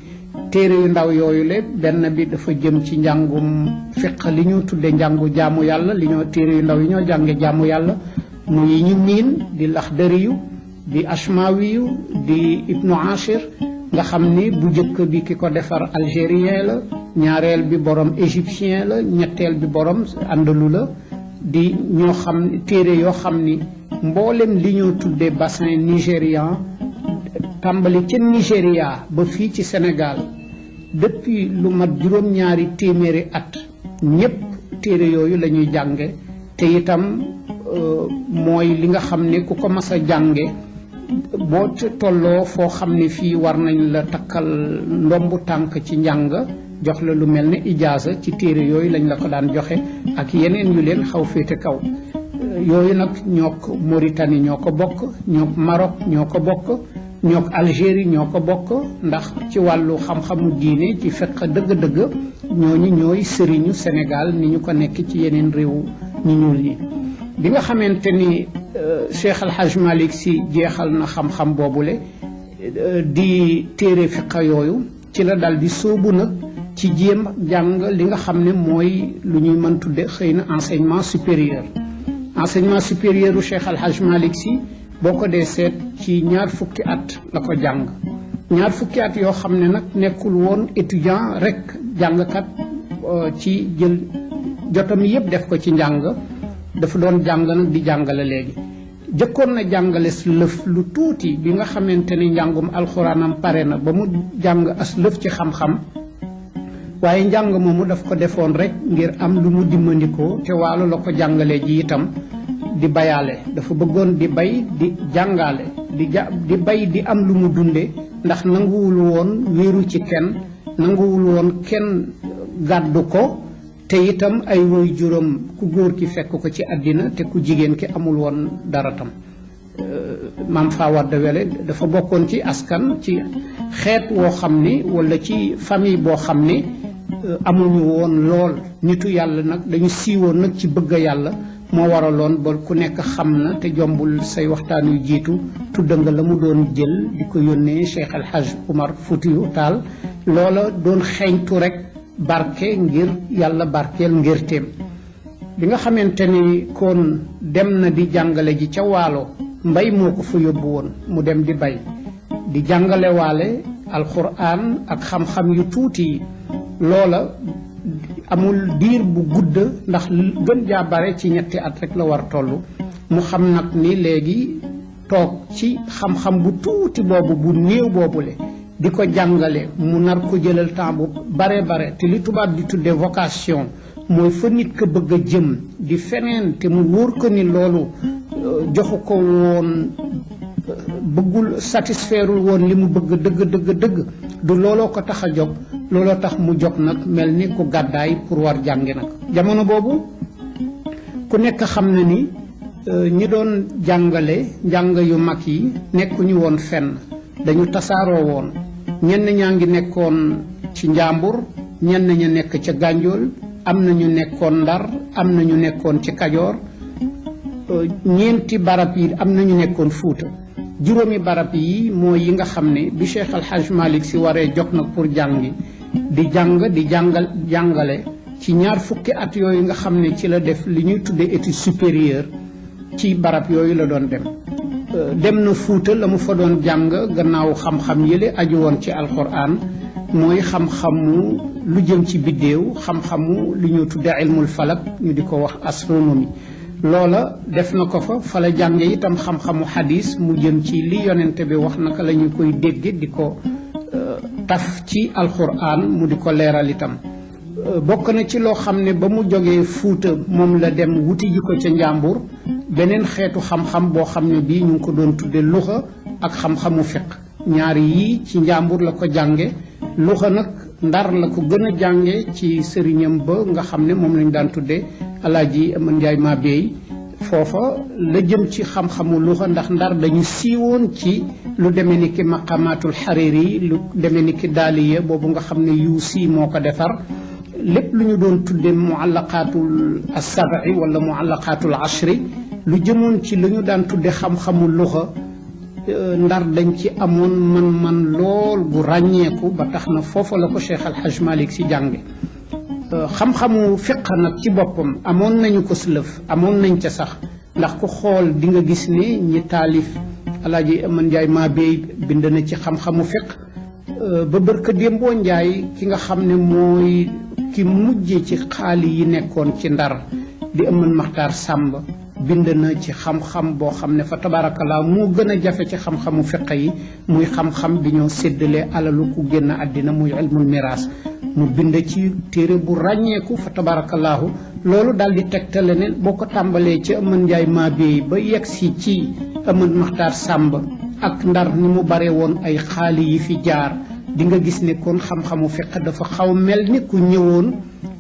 Speaker 5: téere yu ndaw yooyu le benn bi dafa jëm ci njàngum fiq li ñu tudde njàngu jaamu yàlla li ñoo téere yu ndaw yi ñoo jànge jaamu yàlla mu yi ñu miin di laxdariyu di ashmawiyu di ibnu ashir nga xam ni bu njëkk bi ki ko defar algérien la ñaareel bi borom égyptien la ñetteel bi borom andalu la di ñoo xam téere yoo xam ni mboolem li ñoo tuddee bassin nigérian tàmbali ca Nigéria ba fii ci Sénégal depuis lu mat juróom-ñaari téeméeri at ñépp téere yooyu la ñuy jànge te itam mooy li nga xam ne ku ko mas a jànge boo tolloo foo xam ne fii war nañ la takkal ndombu tànk ci njàng jox la lu mel ne ijaasa ci téere yooyu lañ la ko daan joxe ak yeneen yu leen xaw féete kaw yooyu nag ñook Mauritanie ñoo ko bokk ñook Maroc ñoo ko bokk ñook Algérie ñoo ko bokk ndax ci wàllu xam-xamu diine ci fekk dëgg-dëgg ñooñu ñooy sëriñu Sénégal ni ñu ko nekk ci yeneen réew ñu ñuul ñi bi nga xamante ni euh, Cheikh Al Hadj Malick Sy jeexal na xam-xam boobule euh, di téere fiqa yooyu ci la dal di sóobu nag ci jéem jàng li nga xam ne mooy lu ñuy mën tudde xëy na enseignement supérieur enseignement supérieur u Cheikh Al Hadj Malick Sy boo ko dee seet ci ñaar fukki at la ko jàng ñaar fukki at yoo xam ne nag nekkul woon étudiant rek jàngkat euh, ci jël jotam yëpp def ko ci njàng dafa doon jàng nag di jàngale léegi jëkkoon na jàngales lëf lu tuuti bi nga xamante ni njàngum alxuraanam pare na ba mu jàng as lëf ci xam-xam waaye njàng moomu daf ko defoon rek ngir am lu mu dimmandikoo te waalo la ko jàngalee ji itam di bayaale dafa bëggoon di bay di jàngaale di ja di bay di am lu mu dunde ndax nanguwul woon wéeru ci kenn nanguwul woon kenn gàddu ko te itam ay woy juróom ku góor ki fekk ko ci àddina te ku jigéen ki amul woon dara tam maam Fawade Wele dafa bokkoon ci askan ci xeet woo xam ni walla ci famille boo xam ni amuñu woon lool nitu yàlla nag dañu siiwoon nag ci bëgg yàlla moo waraloon ba ku nekk xam na te jombul say waxtaan yu jiitu tudd nga la mu doon jël di ko yónnee Cheikh El Hadj Oumar Foutiyou Tall loola doon xeeñtu rek barke ngir yàlla barkeel ngérteem bi nga xamante ni kon dem na di jàngale ji ca waalo mbay moo ko fa yóbbu woon mu dem di bay di jàngale waale alxuraan ak xam-xam yu tuuti yi loola amul diir bu gudd ndax gën jaa bare ci ñetti at rek la war toll mu xam nag ni léegi toog ci xam-xam bu tuuti boobu bu néew boobule di ko jàngale mu nar ko jëlal temps bu bare bare te li tubaab di tuddee vocation mooy fa nit ka bëgg a jëm di feneen te mu wóor ko ni loolu euh, joxu ko woon euh, bëggul satisfairul woon li mu bëgg dëgg dëgg dëgg du looloo ko tax a jóg looloo tax mu jóg nag mel ni ku gàddaay pour war jàngi nag jamono boobu ku nekk xam na ni ñi doon jàngale njàng yu mag yi nekkuñu woon fenn dañu tasaaroo woon ñenn ñaa ngi nekkoon ci njàmbur ñenn ña nekk ca gànjool am na ñu nekkoon ndar am na ñu nekkoon ci kajoor ñeenti barab yi am na ñu nekkoon fuuta juróomi barab yi mooy yi nga xam ne bi Cheikh Al Hadj Malick si waree jox nag pour jàngi di jàng di jàngal jàngale ci ñaar fukki at yooyu nga xam ne ci la def li ñuy tuddee étude supérieure ci barab yooyu la doon dem dem na fuuta la mu fa doon jàng gannaaw xam-xam yële aju woon ci alxuraan mooy xam-xamu lu jëm ci biddéew xam-xamu li ñu tudde ilmul falak ñu di ko wax astronomie loola def na ko fa fa la jànge itam xam-xamu xadis mu jëm ci li yonente bi wax naka la ñu koy dégge di ko taf ci alxuraan mu di ko leeral itam bokk na ci loo xam ne ba mu jógee Fuuta moom la dem wuti ji ko ca Njàmbur beneen xeetu xam-xam boo xam ne bii ñu ngi ko doon tudde luxa ak xam-xamu fiq ñaari yii ci Njàmbur la ko jànge luxa nag ndar la ko gën a jànge ci sëriñam ba nga xam ne moom lañu daan tudde alaaji Aman Njaay Maabeey foofa la jëm ci xam-xamu luxa ndax ndar dañu siiwoon ci lu demee ni ki maqamaatul xariri lu demee ni ki daaliya boobu nga xam ne yu sii moo ko defar lépp lu ñu doon tudde muallaqaatul assabi wala muallaqaatul ashri lu jëmoon ci lu ñu daan tudde xam-xamu luxa ndar dañ ci amoon man-man lool gu ràññeeku ba tax na foofa la ko Cheikh Al Hadj Malick si jànge xam-xamu fiq nag ci boppam amoon nañu ko lëf amoon nañ ca sax ndax ku xool di nga gis ni ñi taalif alaaji Aman Njaay maa béy bind na ci xam-xamu fiq ba bërka démboo Njaay ki nga xam ne mooy ki mujje ci xaali yi nekkoon ci ndar di Aman Maxtaar Sàmb bind na ci xam-xam boo xam ne fa tabaarakallaa moo gën a jafe ci xam-xamu fiq yi muy xam-xam bi ñoo séddale alalu ku génn àddina muy ilmul miraas mu bind ci téere bu ràññeeku fa tabarakallahu loolu daal di tegtale ne boo ko tàmbalee ci Aman Njaay Maabeey ba yegg si ci Aman Maxtaar Sàmb ak ndar ni mu bare woon ay xaali yi fi jaar di nga gis ne kon xam-xamu fiq dafa xaw mel ni ku ñëwoon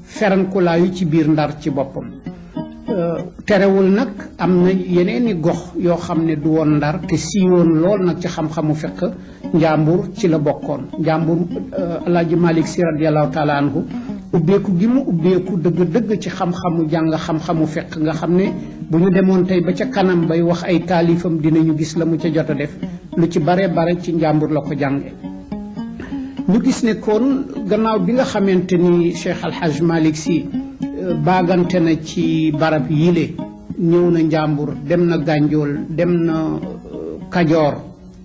Speaker 5: ferankulaayu ci biir ndar ci boppam terewul nag am na yeneeni gox yoo xam ne du woon ndar te siiwoon lool nag ci xam-xamu fiq njàmbur ci la bokkoon njàmbur alaaji malik si radiallahu taala anhu ubbeeku gi mu ubbeeku dëgg-dëgg ci xam-xamu jàng xam-xamu fiq nga xam ne bu ñu demoon tey ba ca kanam bay wax ay taalifam dinañu gis la mu ca jot a def lu ci bare bare ci njàmbur la ko jànge ñu gis ne kon gannaaw bi nga xamante ni Cheikh Al Hadj Malick Sy euh, baagante na ci barab yile ñëw na Njàmbur dem na Gànjool dem na euh, Kajoor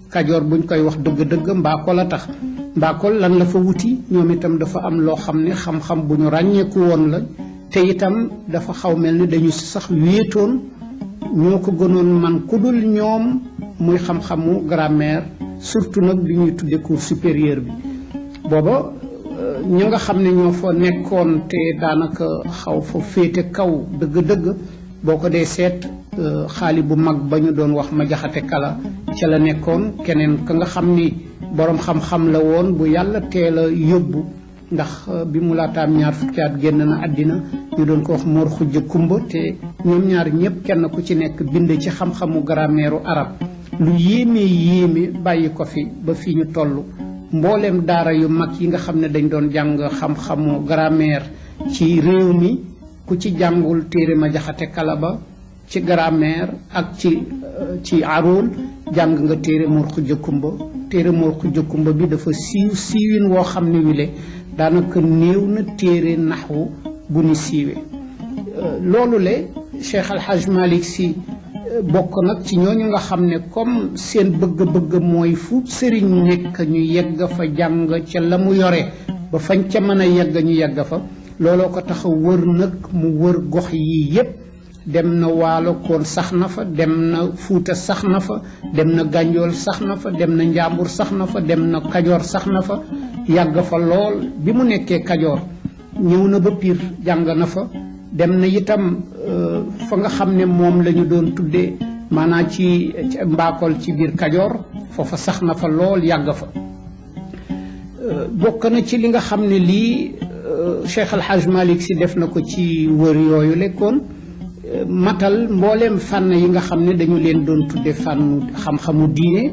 Speaker 5: Kajoor buñ koy wax dëgg-dëgg Mbakol a tax Mbakol lan la fa wuti ñoom itam dafa am loo xam ne xam-xam bu ñu ràññeeku woon la te itam dafa xaw mel ni dañu sax wéetoon ñoo ko gënoon man ku dul ñoom muy xam-xamu grammaire surtout nag bi ñuy tudde cours supérieur bi booba euh, ña nga xam ne ñoo fa nekkoon te daanaka xaw fa féete kaw dëgg-dëgg boo ko dee seet euh, xaali bu mag ba ñu doon wax ma jaxate kala ca la nekkoon keneen ka nga xam ni boroom xam-xam la woon bu yàlla teel a yóbbu ndax euh, bi mu laataam ñaar fukki at génn na àddina ñu doon ko wax Mor Xujja Kumba te ñoom ñaar ñëpp kenn ku ci nekk bind ci xam-xamu grammaire arab lu yéeme yéeme bàyyi ko fi ba fii ñu toll mbooleem daara yu mag yi nga xam ne dañ doon jàng xam-xamu grammaire ci réew mi ku ci jàngul téere ma jaxate kala ba ci grammaire ak ci ci arool jàng nga téere Mor Xuja Kumba téere Mor Xuja Kumba bi dafa siiw siiwin woo xam ne wile daanaka néew na téere naxwu bu ni siiwee loolu le Cheikh Al Hadj Malick Sy bokk nag ci ñooñu nga xam ne comme seen bëgg-bëgg mooy fu sëriñ nekk ñu yegg fa jàng ca la mu yore ba fañ ca mën a yegg ñu yegg fa looloo ko tax a wër nag mu wër gox yi yépp dem na waalo koon sax na fa dem na fuuta sax na fa dem na gànjool sax na fa dem na njàmbur sax na fa dem na kajoor sax na fa yàgg fa lool bi mu nekkee kajoor ñëw na ba piir jàng na fa dem na itam euh, fa nga xam ne moom la ñu doon tuddee maanaam ci mbaakool ci biir kajoor foofa sax na fa lool yàgg fa bokk na ci li nga xam ne lii Cheikh Al Hadj Malick si def na ko ci wër yooyu lekkoon matal mbooleem fànn yi nga xam ne dañu leen doon tudde fànnu xam-xamu diine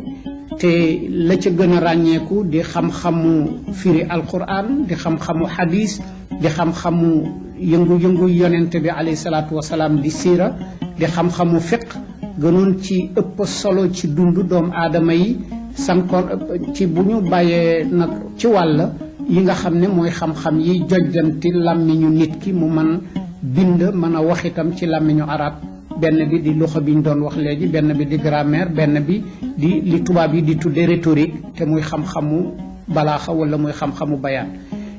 Speaker 5: te la ca gën a ràññeeku di xam-xamu firi alquran di xam-xamu hadis di xam-xamu yëngu-yëngu yonente bi alayhi salaatu wasalaam di siira di xam-xamu fiq gënoon ci ëpp solo ci dund doom aadama yi sankoon ci bu ñu bàyyee nag ci wàll yi nga xam ne mooy xam-xam yi jojjanti làmmiñu nit ki mu mën bind mën a wax itam ci làmmiñu arab benn bi di loxo bi ñu doon wax léegi benn bi di grammaire benn bi di li tubaab yi di tudde rhétorique te muy xam-xamu balaaxa wala muy xam-xamu bayaan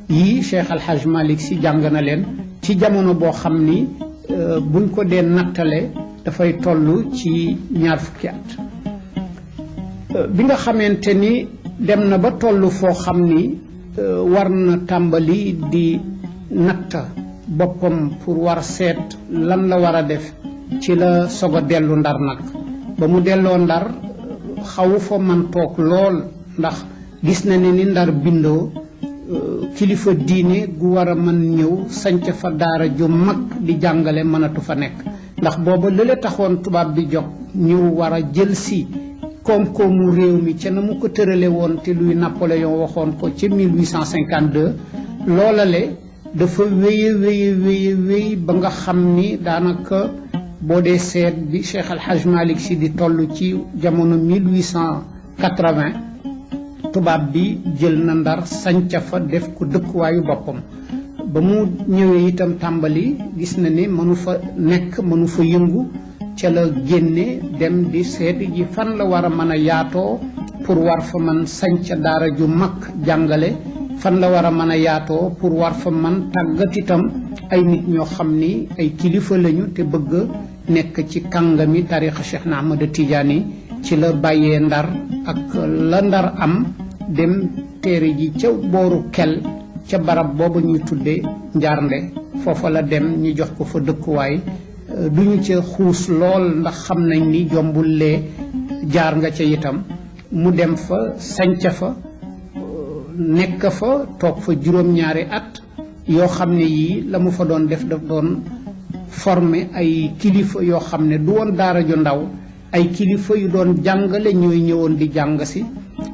Speaker 5: yii Cheikh Al Hadj Malick si jàng na leen ci jamono boo xam ni buñ ko dee nattale dafay toll ci ñaar fukki at bi nga xamante ni dem na ba toll foo xam ni war na tàmbali di natt boppam pour war seet lan la war a def ci la soog a dellu ndar nag ba mu delloo ndar xawu fa man toog lool ndax gis na ne ni ndar bindoo kilifa diine gu war a mën ñëw sanc fa daara ju mag di jàngale mënatu fa nekk ndax booba lële taxoon tubaab bi jog ñu war a jël si koom-koomu réew mi ca na mu ko tërale woon te luy Napoléon waxoon ko ca 1852 loola le dafa wéye wéye wéye wéy ba nga xam ni daanaka boo dee seet bi Cheikh Al Hadj Malick Sy di toll ci jamono 1800 80 tubaab bi jël na ndar sanca fa def ko dëkkuwaayu boppam ba mu ñëwee itam tàmbali gis na ni mënu fa nekk mënu fa yëngu ca la génne dem di seeti ji fan la war a mën a yaatoo pour war fa man sanca daara ju mag jàngale fan la war a mën a yaatoo pour war fa man tàggat itam ay nit ñoo xam ni ay kilifa lañu te bëgg nekk ci kàngami tariqa Cheikh na Ahmada Tidiane yi ci la bàyyee ndar ak la ndar am dem téere ji ca booru kel ca barab booba ñuy tudde njaarnde foofa la dem ñu jox ko fa dëkkuwaay euh, duñu ca xuus lool ndax xam nañ ni jombul lee jaar nga ca itam mu dem fa sanca fa euh, nekk fa toog fa juróom-ñaari at yoo xam ne yii la mu fa doon def daf doon former ay kilifa yoo xam ne du woon daara ju ndaw ay kilifa yu doon jàngale ñooy ñëwoon di jàng si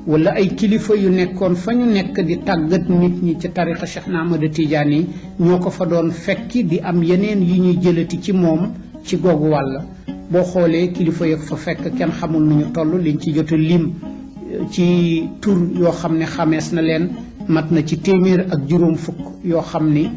Speaker 5: wala ay kilifa yu nekkoon fa ñu nekk di tàggat nit ñi ci tarixa Cheikh na Ahmada Tidiane yi ñoo ko fa doon fekki di am yeneen yi ñuy jëlati ci moom ci googu wàll boo xoolee kilifa yëg fa fekk kenn xamul nu ñu toll liñ ci jot a lim ci tur yoo xam ne xamees na leen mat na ci téeméer ak juróom fukk yoo xam ni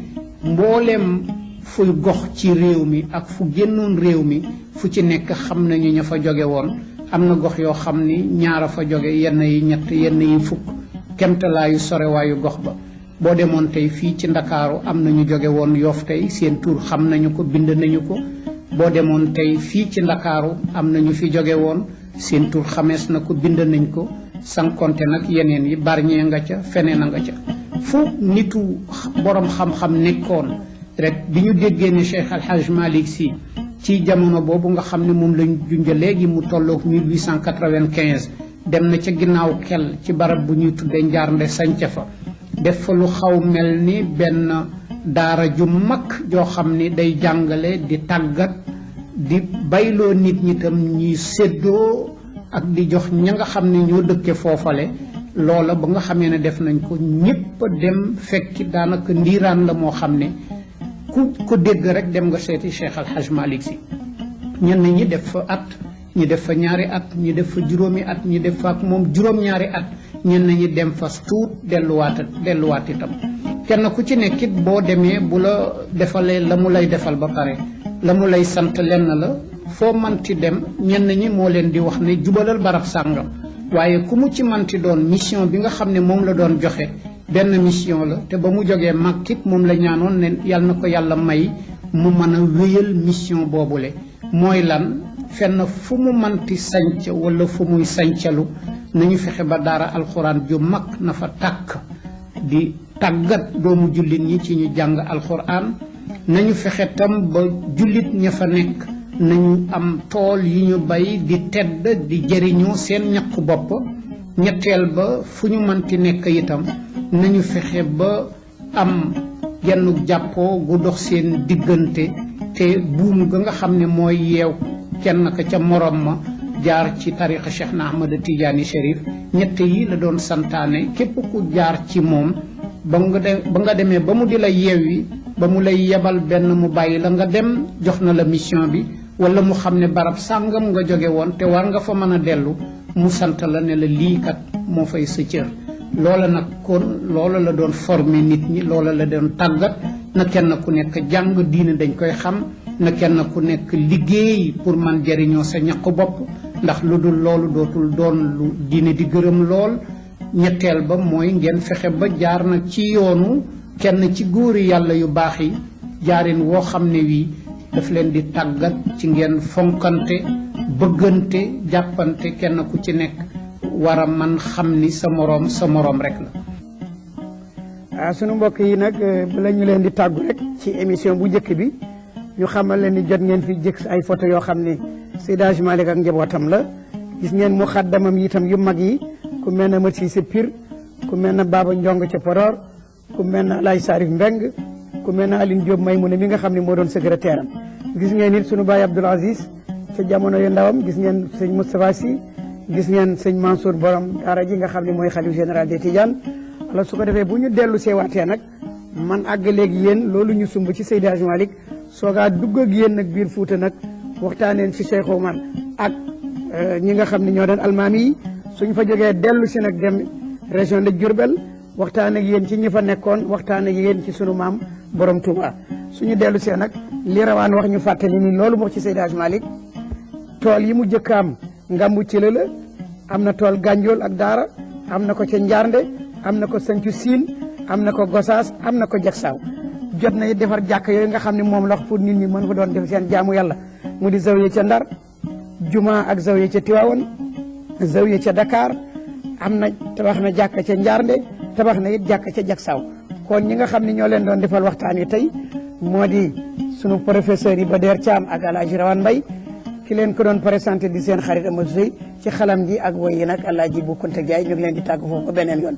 Speaker 5: mbooleem fuy gox ci réew mi ak fu génnoon réew mi fu ci nekk xam nañu ña fa joge woon am na gox yoo xam ni ñaara fa joge yenn yi ñett yenn yi fukk kemtalaayu sorewaayu gox ba boo demoon tey fii ci ndakaaru am nañu jóge woon yoof tey seen tur xam nañu ko bind nañu ko boo demoon tey fii ci ndakaaru am nañu fi jóge woon seen tur xamees na ko bind nañ ko sankonte nag yeneen yi barñee nga ca feneen a nga ca fu nitu borom xam-xam nekkoon rek bi ñu déggee ne Cheikh Al Hadj Malick Sy ci jamono boobu nga xam ne moom lañ junja léegi mu tolloog 1895 dem na ca ginnaaw kel ci barab bu ñuy tudde njaarnde sanca fa def fa lu xaw mel ni benn daara ju mag joo xam ni day jàngale di tàggat di bayloo nit ñi tam ñuy séddoo ak di jox ña nga xam ne ñoo dëkke foofale loola ba nga xamee ne def nañ ko ñépp dem fekki daanaka ndiiraan la moo xam ne ku ko dégg rek dem nga seeti Cheikh Al Hadj Malick Sy ñenn ñi def fa at ñu def fa ñaari at ñu def fa juróomi at ñu def fa ak moom juróom-ñaari at ñenn ñi dem fas tuut delluwaat delluwaat itam kenn ku ci nekkit boo demee bu la defalee la mu lay defal ba pare la mu lay sant lenn la foo manti dem ñenn ñi moo leen di wax ne jubalal barab sàngam waaye ku mu ci manti doon mission bi nga xam ne moom la doon joxe benn mission la te ba mu jógee màkkit moom la ñaanoon ne yàlla na ko yàlla may mu mën a wéyal mission boobule mooy lan fenn fu mu manti sanc wala fu muy sancalu nañu fexe ba daara alxuraan ju mag na fa tàkk di tàggat doomu jullit ñi ci ñu jàng alxuraan nañu fexe tam ba jullit ña fa nekk nañu am tool yi ñu bay di tedd di jëriñoo seen ñaq bopp ñetteel ba fu ñu manti nekk itam nañu fexe ba am genn jàppoo gu dox seen diggante te buum ga nga xam ne mooy yeew kenn ka ca morom ma jaar ci tariqa Cheikh na Ahmada Tidiane Chérif ñett yi la doon santaane képp ku jaar ci moom ba nga de ba nga demee ba mu di la yeewi ba mu lay yebal benn mu bàyyi la nga dem jox na la mission bi wala mu xam ne barab sàngam nga jóge woon te war nga fa mën a dellu mu sant la ne la lii kat moo fay sa cër loola nag kon loola la doon former nit ñi loola la doon tàggat na kenn ku nekk jàng diine dañ koy xam na kenn ku nekk liggéey pour man jariñoo sa ñaqu bopp ndax lu dul loolu dootul doon lu diine di gërëm lool ñetteel ba mooy ngeen fexe ba jaar nag ci yoonu kenn ci góori yàlla yu baax yi jaarin woo xam ne wii daf leen di tàggat ci ngeen fonkante bëggante jàppante kenn ku ci nekk war a man xam ni sa moroom sa moroom rek la
Speaker 1: ah sunu mbokk yi nag bala ñu leen di tàggu rek ci émission bu njëkk bi ñu xamal leen ni jot ngeen fi jëkk ay photo yoo xam ne Seydi Hadji Malick ak njabootam la gis ngeen mu xaddamam itam yu mag yi ku mel ne Mat Siise Pir ku mel ne Baba Njong ca Podor ku mel ne Alaaj Sarif Mbeng ku mel ne Aline Diop Maymuna mi nga xam ne moo doon secrétaire am gis ngeen it sunu baay Abdoul Aziz ca jamono yu ndawam gis ngeen sëñ Moustapha Sy gis ngeen sëñ Mansour borom daara ji nga xam ne mooy xalif général des Tidianes alors su ko defee bu ñu dellu seewaatee nag man àggaleeg yéen loolu ñu sumb ci Seydi Hadji Malick soogaa dugg ak yéen nag biir Fuuta nag waxtaaneen fi Cheikh Oumar ak euh, ñi nga xam ne ñoo doon almaami yi suñ fa jógee dellu si nag dem région de Diourbel waxtaan ak yéen ci ñi fa nekkoon waxtaan ak yéen ci sunu maam borom Touba suñu dellu see nag li rawaan wax ñu fàttali ni loolu moo ci Seydi Hadji Malick tool yi mu jëkkaam ngambu cëla la am na tool gànjool ak daara am na ko ca njaarnde am na ko sancu siin am na ko gosaas am na ko jagsaaw jot na defar jàkk yooyu nga xam ne moom la wax pour nit ñi mën fa doon def seen jaamu yàlla mu di zawiya ca ndar juma ak zawiya ca tiwaawan zawiya ca dakar am na tabax na jàkk ca njaarnde tabax na it jàkk ca jagsaaw kon ñi nga xam ne ñoo leen doon defal waxtaan wi tey moo di sunu professeur yi ba deer Thiam ak El Hadj Rawane Mbaye ki leen ko doon présenté di seen xarit Amadou Seye ci xalam ji ak woy yi nag El Hadj Bou Kounta Ndiaye ñu ngi leen di tàgg foofu ba beneen yoon.